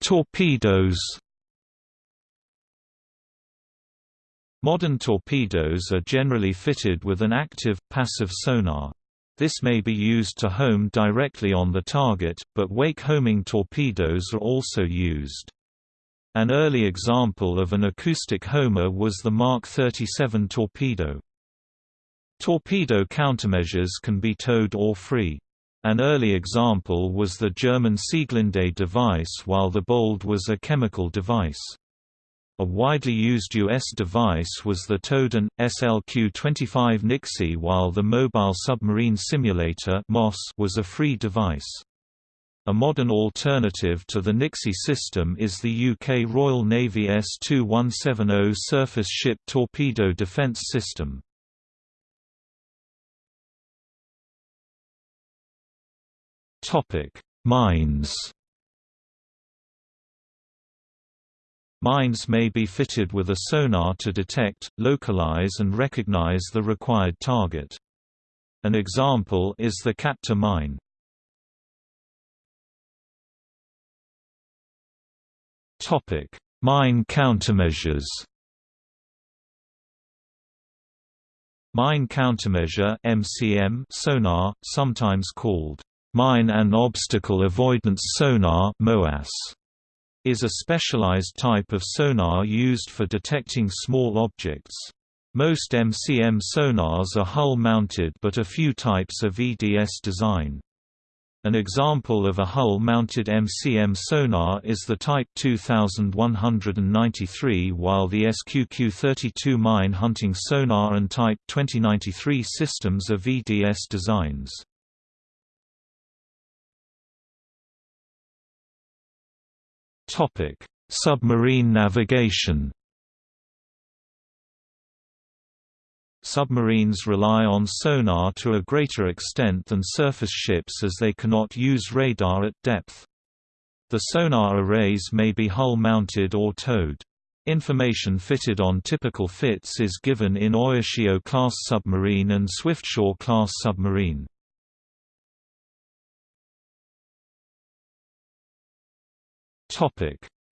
Speaker 1: Torpedoes Modern torpedoes are generally fitted with an active, passive sonar. This may be used to home directly on the target, but wake-homing torpedoes are also used. An early example of an acoustic homer was the Mark 37 torpedo. Torpedo countermeasures can be towed or free. An early example was the German Sieglinde device while the Bold was a chemical device. A widely used U.S. device was the Towden, SLQ-25 Nixie while the Mobile Submarine Simulator was a free device. A modern alternative to the Nixie system is the UK Royal Navy S-2170 surface ship torpedo defence system. Mines Mines may be fitted with a sonar to detect, localize and recognize the required target. An example is the Captor mine. Topic: Mine countermeasures Mine countermeasure MCM sonar, sometimes called mine and obstacle avoidance sonar is a specialized type of sonar used for detecting small objects. Most MCM sonars are hull-mounted but a few types are VDS design. An example of a hull-mounted MCM sonar is the Type 2193 while the SQQ-32 mine hunting sonar and Type 2093 systems are VDS designs. Topic: Submarine navigation. Submarines rely on sonar to a greater extent than surface ships as they cannot use radar at depth. The sonar arrays may be hull-mounted or towed. Information fitted on typical fits is given in Oyashio-class submarine and Swiftsure-class submarine.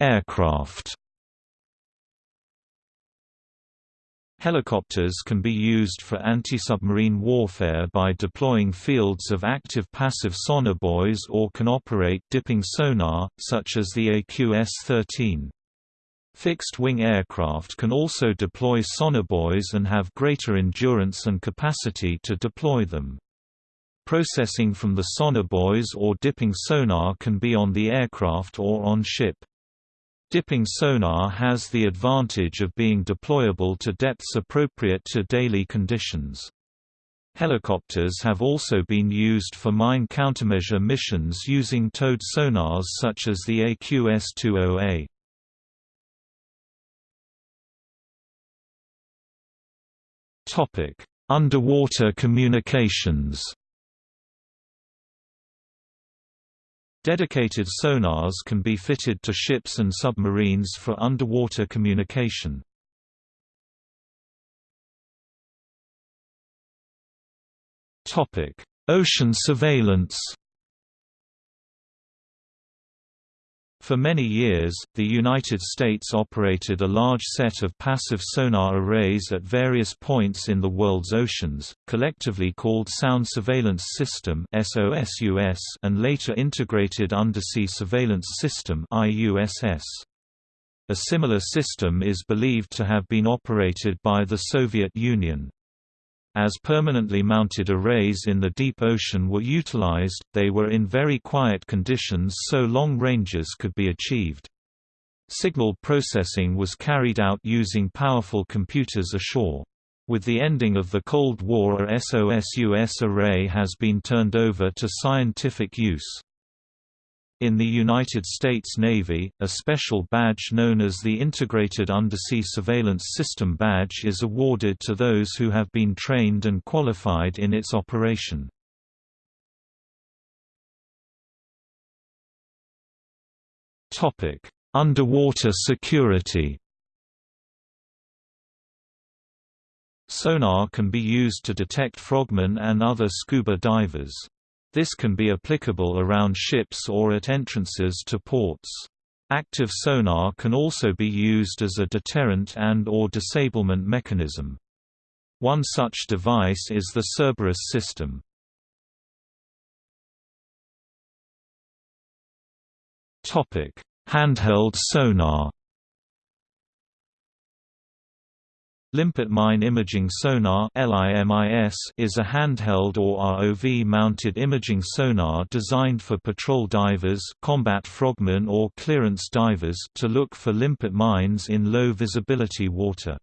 Speaker 1: Aircraft. Helicopters can be used for anti-submarine warfare by deploying fields of active-passive sonar sonobuoys or can operate dipping sonar, such as the AQS-13. Fixed-wing aircraft can also deploy sonar sonobuoys and have greater endurance and capacity to deploy them. Processing from the sonar sonobuoys or dipping sonar can be on the aircraft or on ship. Dipping sonar has the advantage of being deployable to depths appropriate to daily conditions. Helicopters have also been used for mine countermeasure missions using towed sonars such as the AQS-20A. Underwater communications Dedicated sonars can be fitted to ships and submarines for underwater communication. Ocean surveillance For many years, the United States operated a large set of passive sonar arrays at various points in the world's oceans, collectively called Sound Surveillance System and later Integrated Undersea Surveillance System A similar system is believed to have been operated by the Soviet Union. As permanently mounted arrays in the deep ocean were utilized, they were in very quiet conditions so long ranges could be achieved. Signal processing was carried out using powerful computers ashore. With the ending of the Cold War a SOSUS array has been turned over to scientific use. In the United States Navy, a special badge known as the Integrated Undersea Surveillance System Badge is awarded to those who have been trained and qualified in its operation. Underwater security Sonar can be used to detect frogmen and other scuba divers. This can be applicable around ships or at entrances to ports. Active sonar can also be used as a deterrent and or disablement mechanism. One such device is the Cerberus system. Handheld sonar Limpet Mine Imaging Sonar is a handheld or ROV-mounted imaging sonar designed for patrol divers combat frogmen or clearance divers to look for limpet mines in low-visibility water.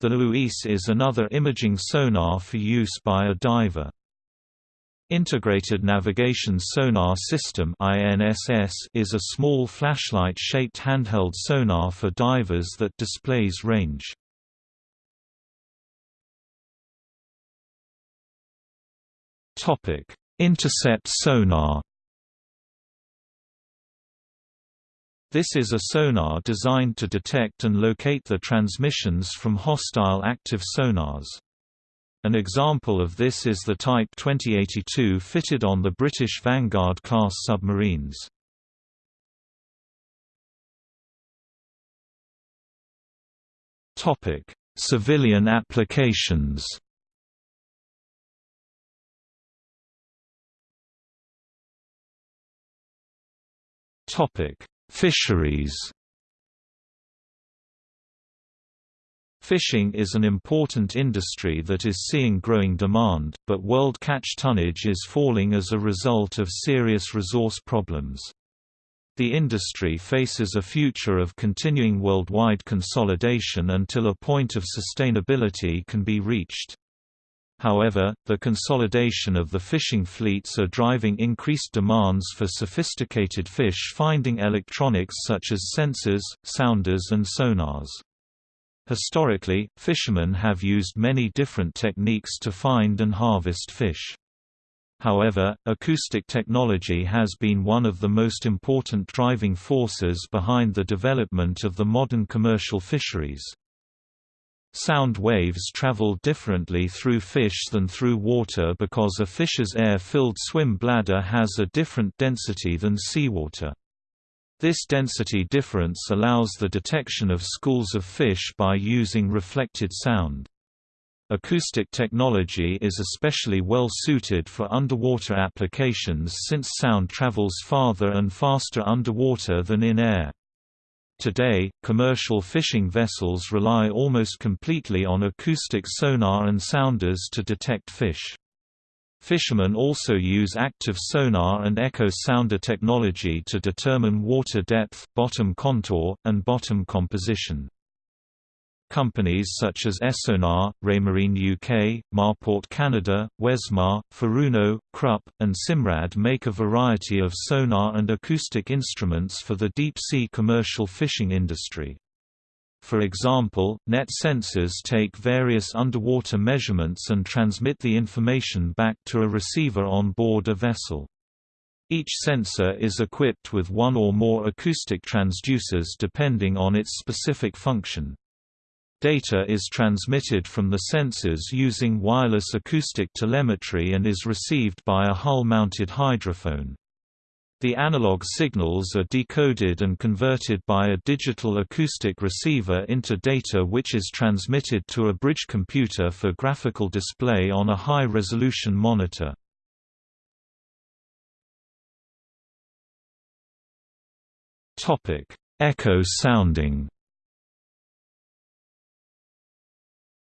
Speaker 1: The LUIS is another imaging sonar for use by a diver. Integrated Navigation Sonar System is a small flashlight-shaped handheld sonar for divers that displays range. Intercept sonar. This is a sonar designed to detect and locate the transmissions from hostile active sonars. An example of this is the Type 2082 fitted on the British Vanguard-class submarines. Civilian applications Fisheries. Fishing is an important industry that is seeing growing demand, but world catch tonnage is falling as a result of serious resource problems. The industry faces a future of continuing worldwide consolidation until a point of sustainability can be reached. However, the consolidation of the fishing fleets are driving increased demands for sophisticated fish finding electronics such as sensors, sounders and sonars. Historically, fishermen have used many different techniques to find and harvest fish. However, acoustic technology has been one of the most important driving forces behind the development of the modern commercial fisheries. Sound waves travel differently through fish than through water because a fish's air-filled swim bladder has a different density than seawater. This density difference allows the detection of schools of fish by using reflected sound. Acoustic technology is especially well suited for underwater applications since sound travels farther and faster underwater than in air. Today, commercial fishing vessels rely almost completely on acoustic sonar and sounders to detect fish. Fishermen also use active sonar and echo sounder technology to determine water depth, bottom contour, and bottom composition. Companies such as Esonar, Raymarine UK, Marport Canada, Wesmar, Furuno, Krupp, and Simrad make a variety of sonar and acoustic instruments for the deep-sea commercial fishing industry. For example, net sensors take various underwater measurements and transmit the information back to a receiver on board a vessel. Each sensor is equipped with one or more acoustic transducers depending on its specific function. Data is transmitted from the sensors using wireless acoustic telemetry and is received by a hull-mounted hydrophone. The analog signals are decoded and converted by a digital acoustic receiver into data which is transmitted to a bridge computer for graphical display on a high-resolution monitor. Echo sounding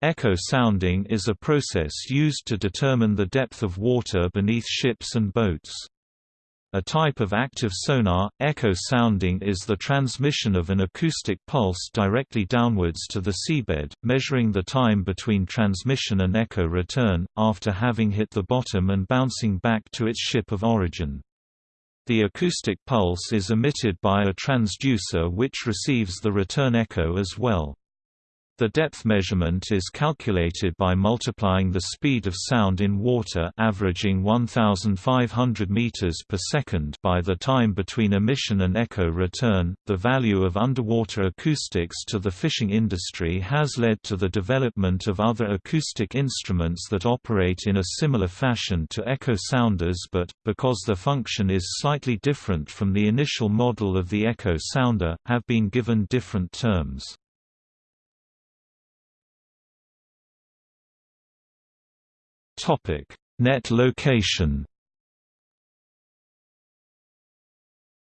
Speaker 1: Echo sounding is a process used to determine the depth of water beneath ships and boats. A type of active sonar, echo sounding is the transmission of an acoustic pulse directly downwards to the seabed, measuring the time between transmission and echo return, after having hit the bottom and bouncing back to its ship of origin. The acoustic pulse is emitted by a transducer which receives the return echo as well. The depth measurement is calculated by multiplying the speed of sound in water averaging 1500 meters per second by the time between emission and echo return. The value of underwater acoustics to the fishing industry has led to the development of other acoustic instruments that operate in a similar fashion to echo sounders but because their function is slightly different from the initial model of the echo sounder have been given different terms. Topic: Net location.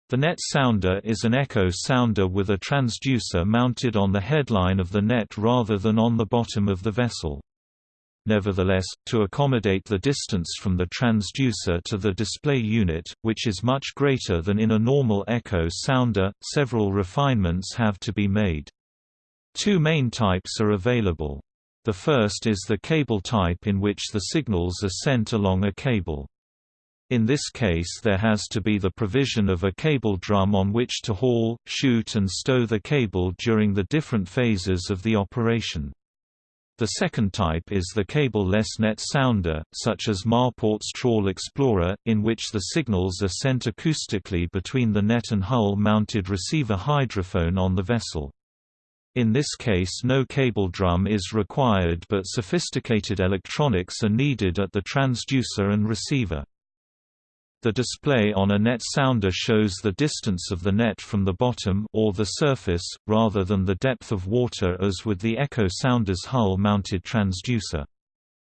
Speaker 1: The net sounder is an echo sounder with a transducer mounted on the headline of the net rather than on the bottom of the vessel. Nevertheless, to accommodate the distance from the transducer to the display unit, which is much greater than in a normal echo sounder, several refinements have to be made. Two main types are available. The first is the cable type in which the signals are sent along a cable. In this case there has to be the provision of a cable drum on which to haul, shoot and stow the cable during the different phases of the operation. The second type is the cable-less net sounder, such as Marport's Trawl Explorer, in which the signals are sent acoustically between the net and hull-mounted receiver hydrophone on the vessel. In this case no cable drum is required but sophisticated electronics are needed at the transducer and receiver. The display on a net sounder shows the distance of the net from the bottom or the surface, rather than the depth of water as with the echo sounder's hull-mounted transducer.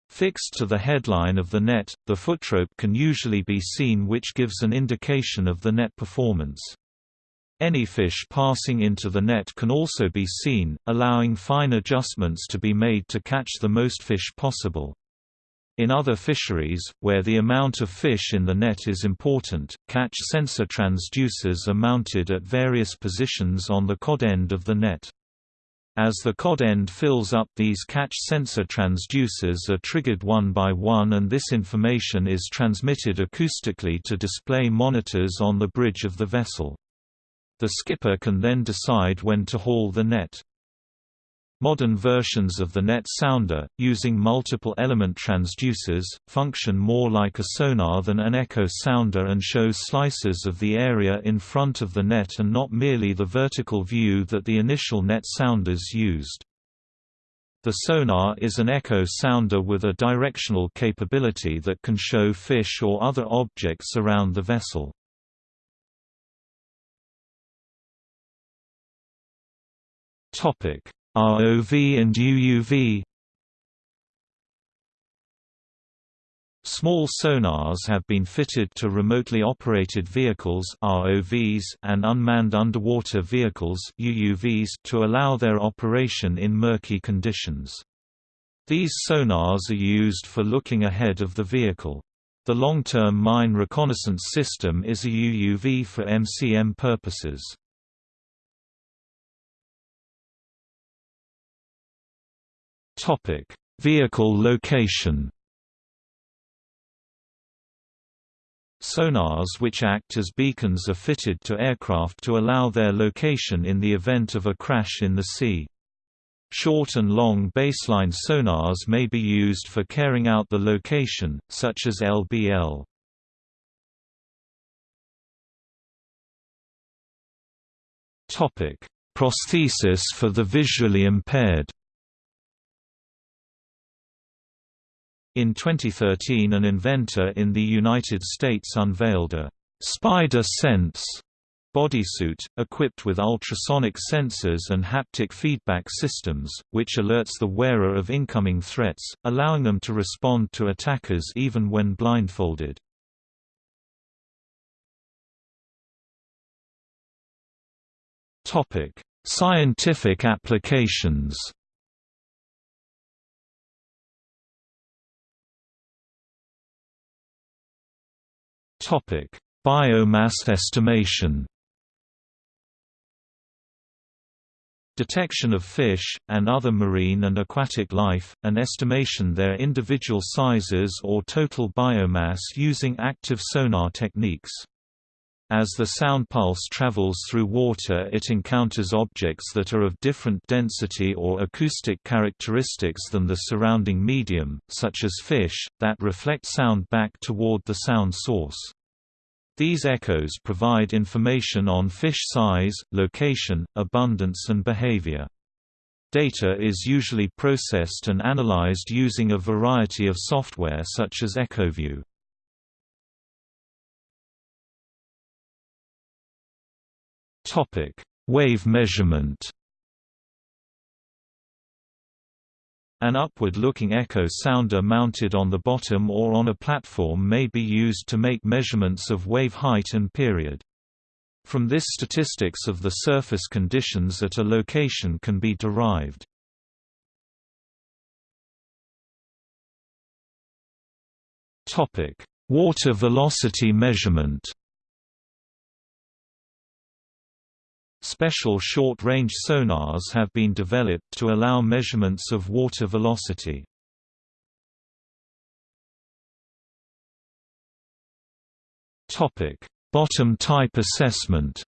Speaker 1: Fixed to the headline of the net, the footrope can usually be seen which gives an indication of the net performance. Any fish passing into the net can also be seen, allowing fine adjustments to be made to catch the most fish possible. In other fisheries, where the amount of fish in the net is important, catch sensor transducers are mounted at various positions on the cod end of the net. As the cod end fills up these catch sensor transducers are triggered one by one and this information is transmitted acoustically to display monitors on the bridge of the vessel. The skipper can then decide when to haul the net. Modern versions of the net sounder, using multiple element transducers, function more like a sonar than an echo sounder and show slices of the area in front of the net and not merely the vertical view that the initial net sounders used. The sonar is an echo sounder with a directional capability that can show fish or other objects around the vessel. Topic: ROV and UUV. Small sonars have been fitted to remotely operated vehicles ROVs and unmanned underwater vehicles UUVs to allow their operation in murky conditions. These sonars are used for looking ahead of the vehicle. The long-term mine reconnaissance system is a UUV for MCM purposes. Topic: Vehicle location. Sonars which act as beacons are fitted to aircraft to allow their location in the event of a crash in the sea. Short and long baseline sonars may be used for carrying out the location, such as LBL. Prosthesis for the visually impaired In 2013 an inventor in the United States unveiled a «Spider Sense» bodysuit, equipped with ultrasonic sensors and haptic feedback systems, which alerts the wearer of incoming threats, allowing them to respond to attackers even when blindfolded. Scientific applications Topic: Biomass estimation. Detection of fish, and other marine and aquatic life, and estimation their individual sizes or total biomass using active sonar techniques. As the sound pulse travels through water it encounters objects that are of different density or acoustic characteristics than the surrounding medium, such as fish, that reflect sound back toward the sound source. These echoes provide information on fish size, location, abundance and behavior. Data is usually processed and analyzed using a variety of software such as EchoView. Wave measurement An upward-looking echo sounder mounted on the bottom or on a platform may be used to make measurements of wave height and period. From this statistics of the surface conditions at a location can be derived. Water velocity measurement Special short-range sonars have been developed to allow measurements of water velocity. Bottom type assessment.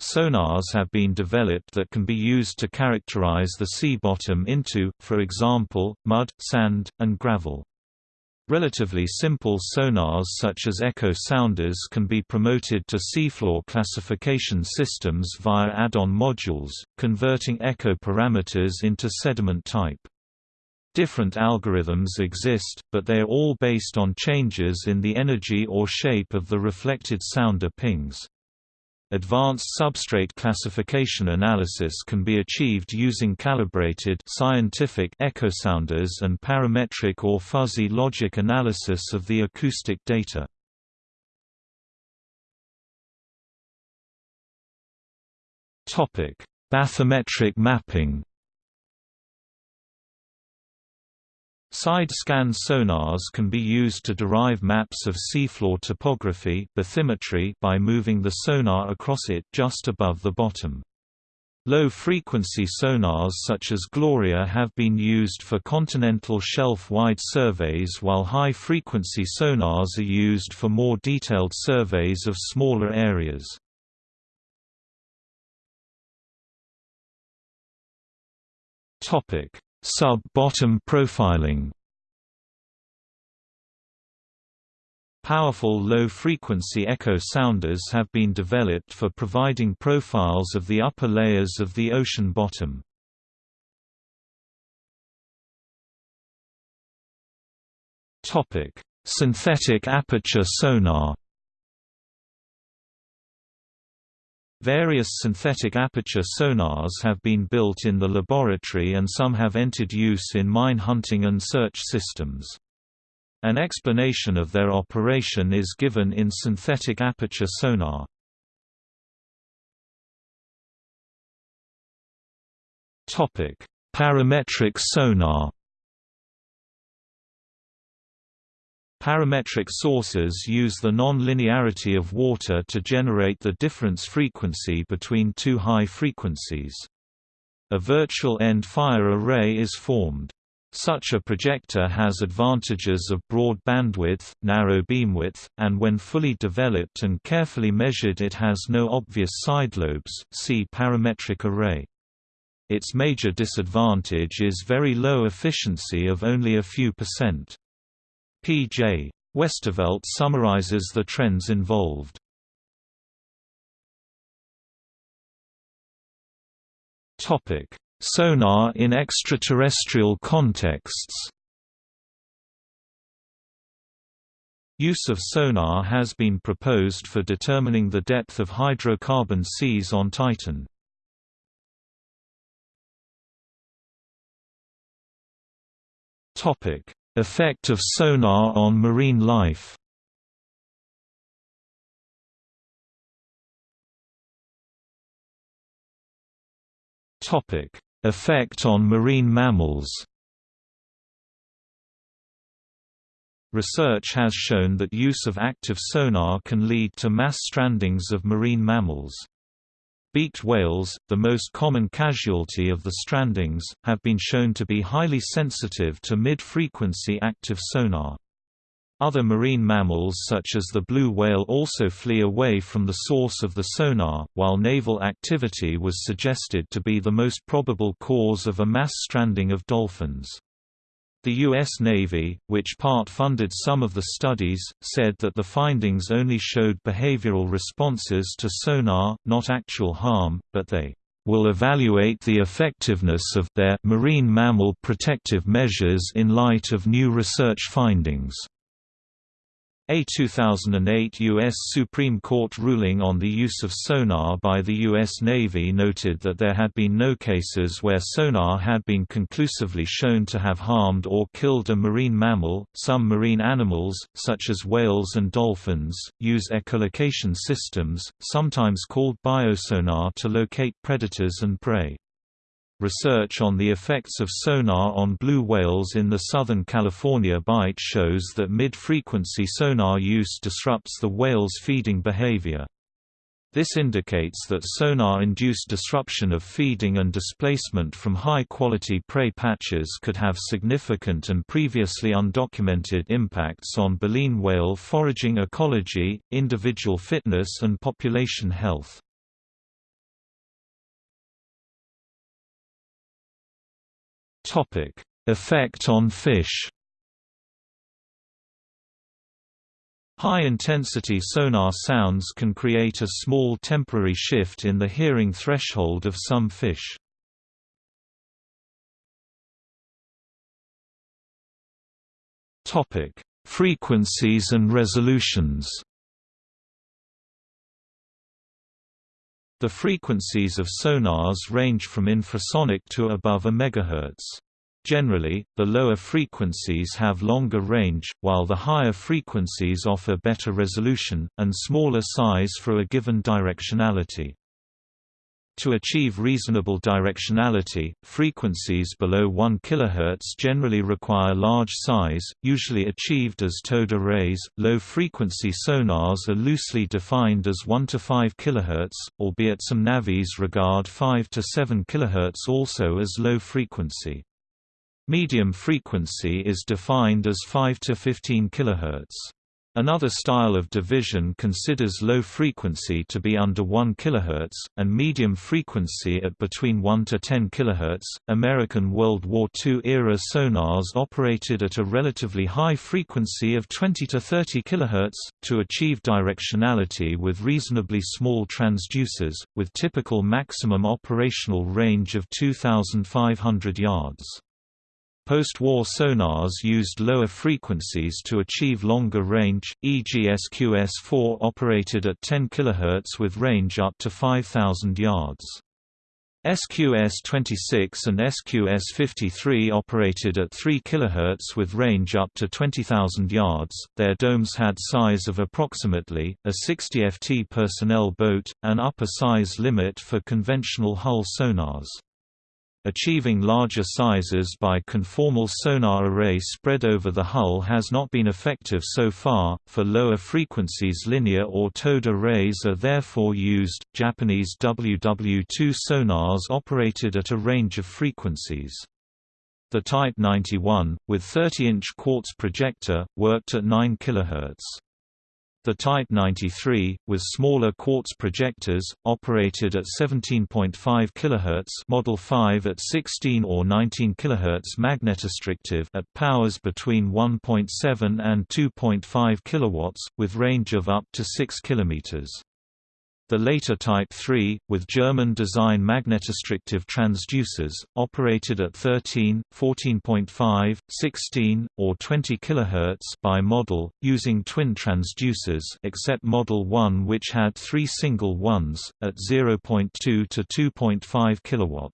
Speaker 1: Sonars have been developed that can be used to characterize the sea bottom into, for example, mud, sand, and gravel. Relatively simple sonars such as echo sounders can be promoted to seafloor classification systems via add-on modules, converting echo parameters into sediment type. Different algorithms exist, but they are all based on changes in the energy or shape of the reflected sounder pings. Advanced substrate classification analysis can be achieved using calibrated scientific echosounders and parametric or fuzzy logic analysis of the acoustic data. Bathymetric mapping Side-scan sonars can be used to derive maps of seafloor topography bathymetry by moving the sonar across it just above the bottom. Low-frequency sonars such as Gloria have been used for continental shelf-wide surveys while high-frequency sonars are used for more detailed surveys of smaller areas. Topic: Sub-bottom profiling Powerful low-frequency echo sounders have been developed for providing profiles of the upper layers of the ocean bottom. Synthetic aperture sonar Various synthetic aperture sonars have been built in the laboratory and some have entered use in mine hunting and search systems. An explanation of their operation is given in synthetic aperture sonar. Parametric sonar Parametric sources use the non-linearity of water to generate the difference frequency between two high frequencies. A virtual end-fire array is formed. Such a projector has advantages of broad bandwidth, narrow beamwidth, and when fully developed and carefully measured it has no obvious side lobes see parametric array. Its major disadvantage is very low efficiency of only a few percent. P.J. Westervelt summarizes the trends involved. Sonar in extraterrestrial contexts Use of sonar has been proposed for determining the depth of hydrocarbon seas on Titan. Topic: Effect of sonar on marine life Effect on marine mammals Research has shown that use of active sonar can lead to mass strandings of marine mammals. Beaked whales, the most common casualty of the strandings, have been shown to be highly sensitive to mid-frequency active sonar. Other marine mammals such as the blue whale also flee away from the source of the sonar, while naval activity was suggested to be the most probable cause of a mass stranding of dolphins. The U.S. Navy, which part-funded some of the studies, said that the findings only showed behavioral responses to sonar, not actual harm, but they will evaluate the effectiveness of their marine mammal protective measures in light of new research findings. A 2008 U.S. Supreme Court ruling on the use of sonar by the U.S. Navy noted that there had been no cases where sonar had been conclusively shown to have harmed or killed a marine mammal. Some marine animals, such as whales and dolphins, use echolocation systems, sometimes called biosonar to locate predators and prey. Research on the effects of sonar on blue whales in the Southern California Bight shows that mid-frequency sonar use disrupts the whale's feeding behavior. This indicates that sonar-induced disruption of feeding and displacement from high-quality prey patches could have significant and previously undocumented impacts on baleen whale foraging ecology, individual fitness and population health.
Speaker 2: Topic: Effect on fish.
Speaker 1: High-intensity sonar sounds can create a small temporary shift in the hearing threshold of some fish.
Speaker 2: Frequencies and resolutions.
Speaker 1: The frequencies of sonars range from infrasonic to above a megahertz. Generally, the lower frequencies have longer range, while the higher frequencies offer better resolution, and smaller size for a given directionality. To achieve reasonable directionality, frequencies below 1 kHz generally require large size, usually achieved as towed arrays. Low frequency sonars are loosely defined as 1 to 5 kHz, albeit some navies regard 5 to 7 kHz also as low frequency. Medium frequency is defined as 5 to 15 kHz. Another style of division considers low frequency to be under 1 kHz, and medium frequency at between 1 to 10 kHz. American World War II era sonars operated at a relatively high frequency of 20 to 30 kHz, to achieve directionality with reasonably small transducers, with typical maximum operational range of 2,500 yards. Post-war sonars used lower frequencies to achieve longer range, e.g. SQS-4 operated at 10 kHz with range up to 5,000 yards. SQS-26 and SQS-53 operated at 3 kHz with range up to 20,000 yards. Their domes had size of approximately a 60 ft personnel boat, an upper size limit for conventional hull sonars. Achieving larger sizes by conformal sonar array spread over the hull has not been effective so far. For lower frequencies, linear or towed arrays are therefore used. Japanese WW2 sonars operated at a range of frequencies. The Type 91, with 30-inch quartz projector, worked at 9 kHz. The Type 93, with smaller quartz projectors, operated at 17.5 kHz Model 5 at 16 or 19 kHz magnetostrictive at powers between 1.7 and 2.5 kW, with range of up to 6 km. The later Type 3, with German-design magnetostrictive transducers, operated at 13, 14.5, 16, or 20 kHz by model, using twin transducers except Model 1 which had three single ones, at 0.2 to 2.5 kW.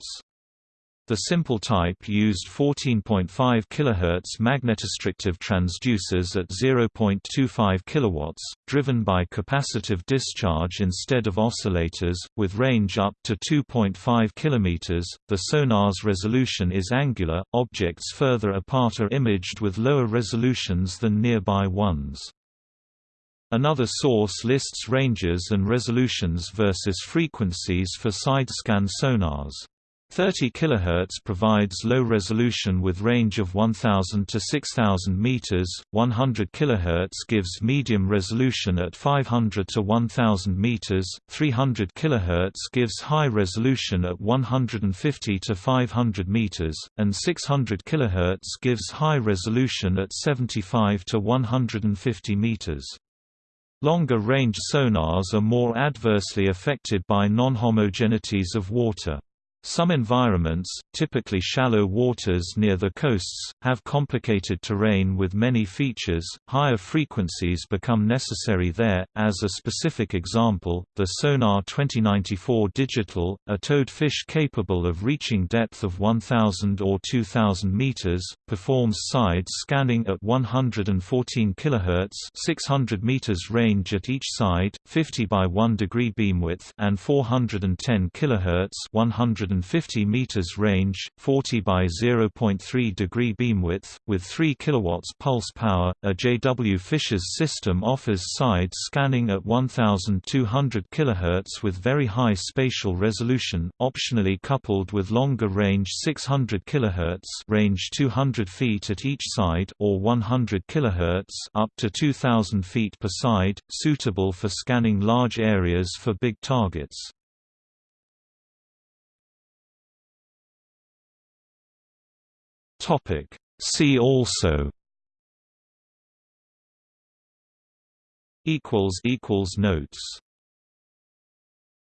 Speaker 1: The simple type used 14.5 kHz magnetostrictive transducers at 0.25 kW, driven by capacitive discharge instead of oscillators, with range up to 2.5 km. The sonar's resolution is angular, objects further apart are imaged with lower resolutions than nearby ones. Another source lists ranges and resolutions versus frequencies for side-scan sonars. 30 kHz provides low resolution with range of 1000 to 6000 meters. 100 kHz gives medium resolution at 500 to 1000 meters. 300 kHz gives high resolution at 150 to 500 meters, and 600 kHz gives high resolution at 75 to 150 meters. Longer range sonars are more adversely affected by non-homogeneities of water. Some environments, typically shallow waters near the coasts, have complicated terrain with many features. Higher frequencies become necessary there. As a specific example, the Sonar 2094 Digital, a towed fish capable of reaching depth of 1000 or 2000 meters, performs side scanning at 114 kHz, 600 meters range at each side, 50 by 1 degree beamwidth, and 410 kHz, 100 150 meters range, 40 by 0.3 degree beamwidth, with 3 kilowatts pulse power. A JW Fisher's system offers side scanning at 1200 kHz with very high spatial resolution, optionally coupled with longer range 600 kHz, range 200 feet at each side or 100 kHz, up to 2000 feet per side, suitable for scanning large areas for big targets.
Speaker 2: Topic. See also
Speaker 1: equals equals notes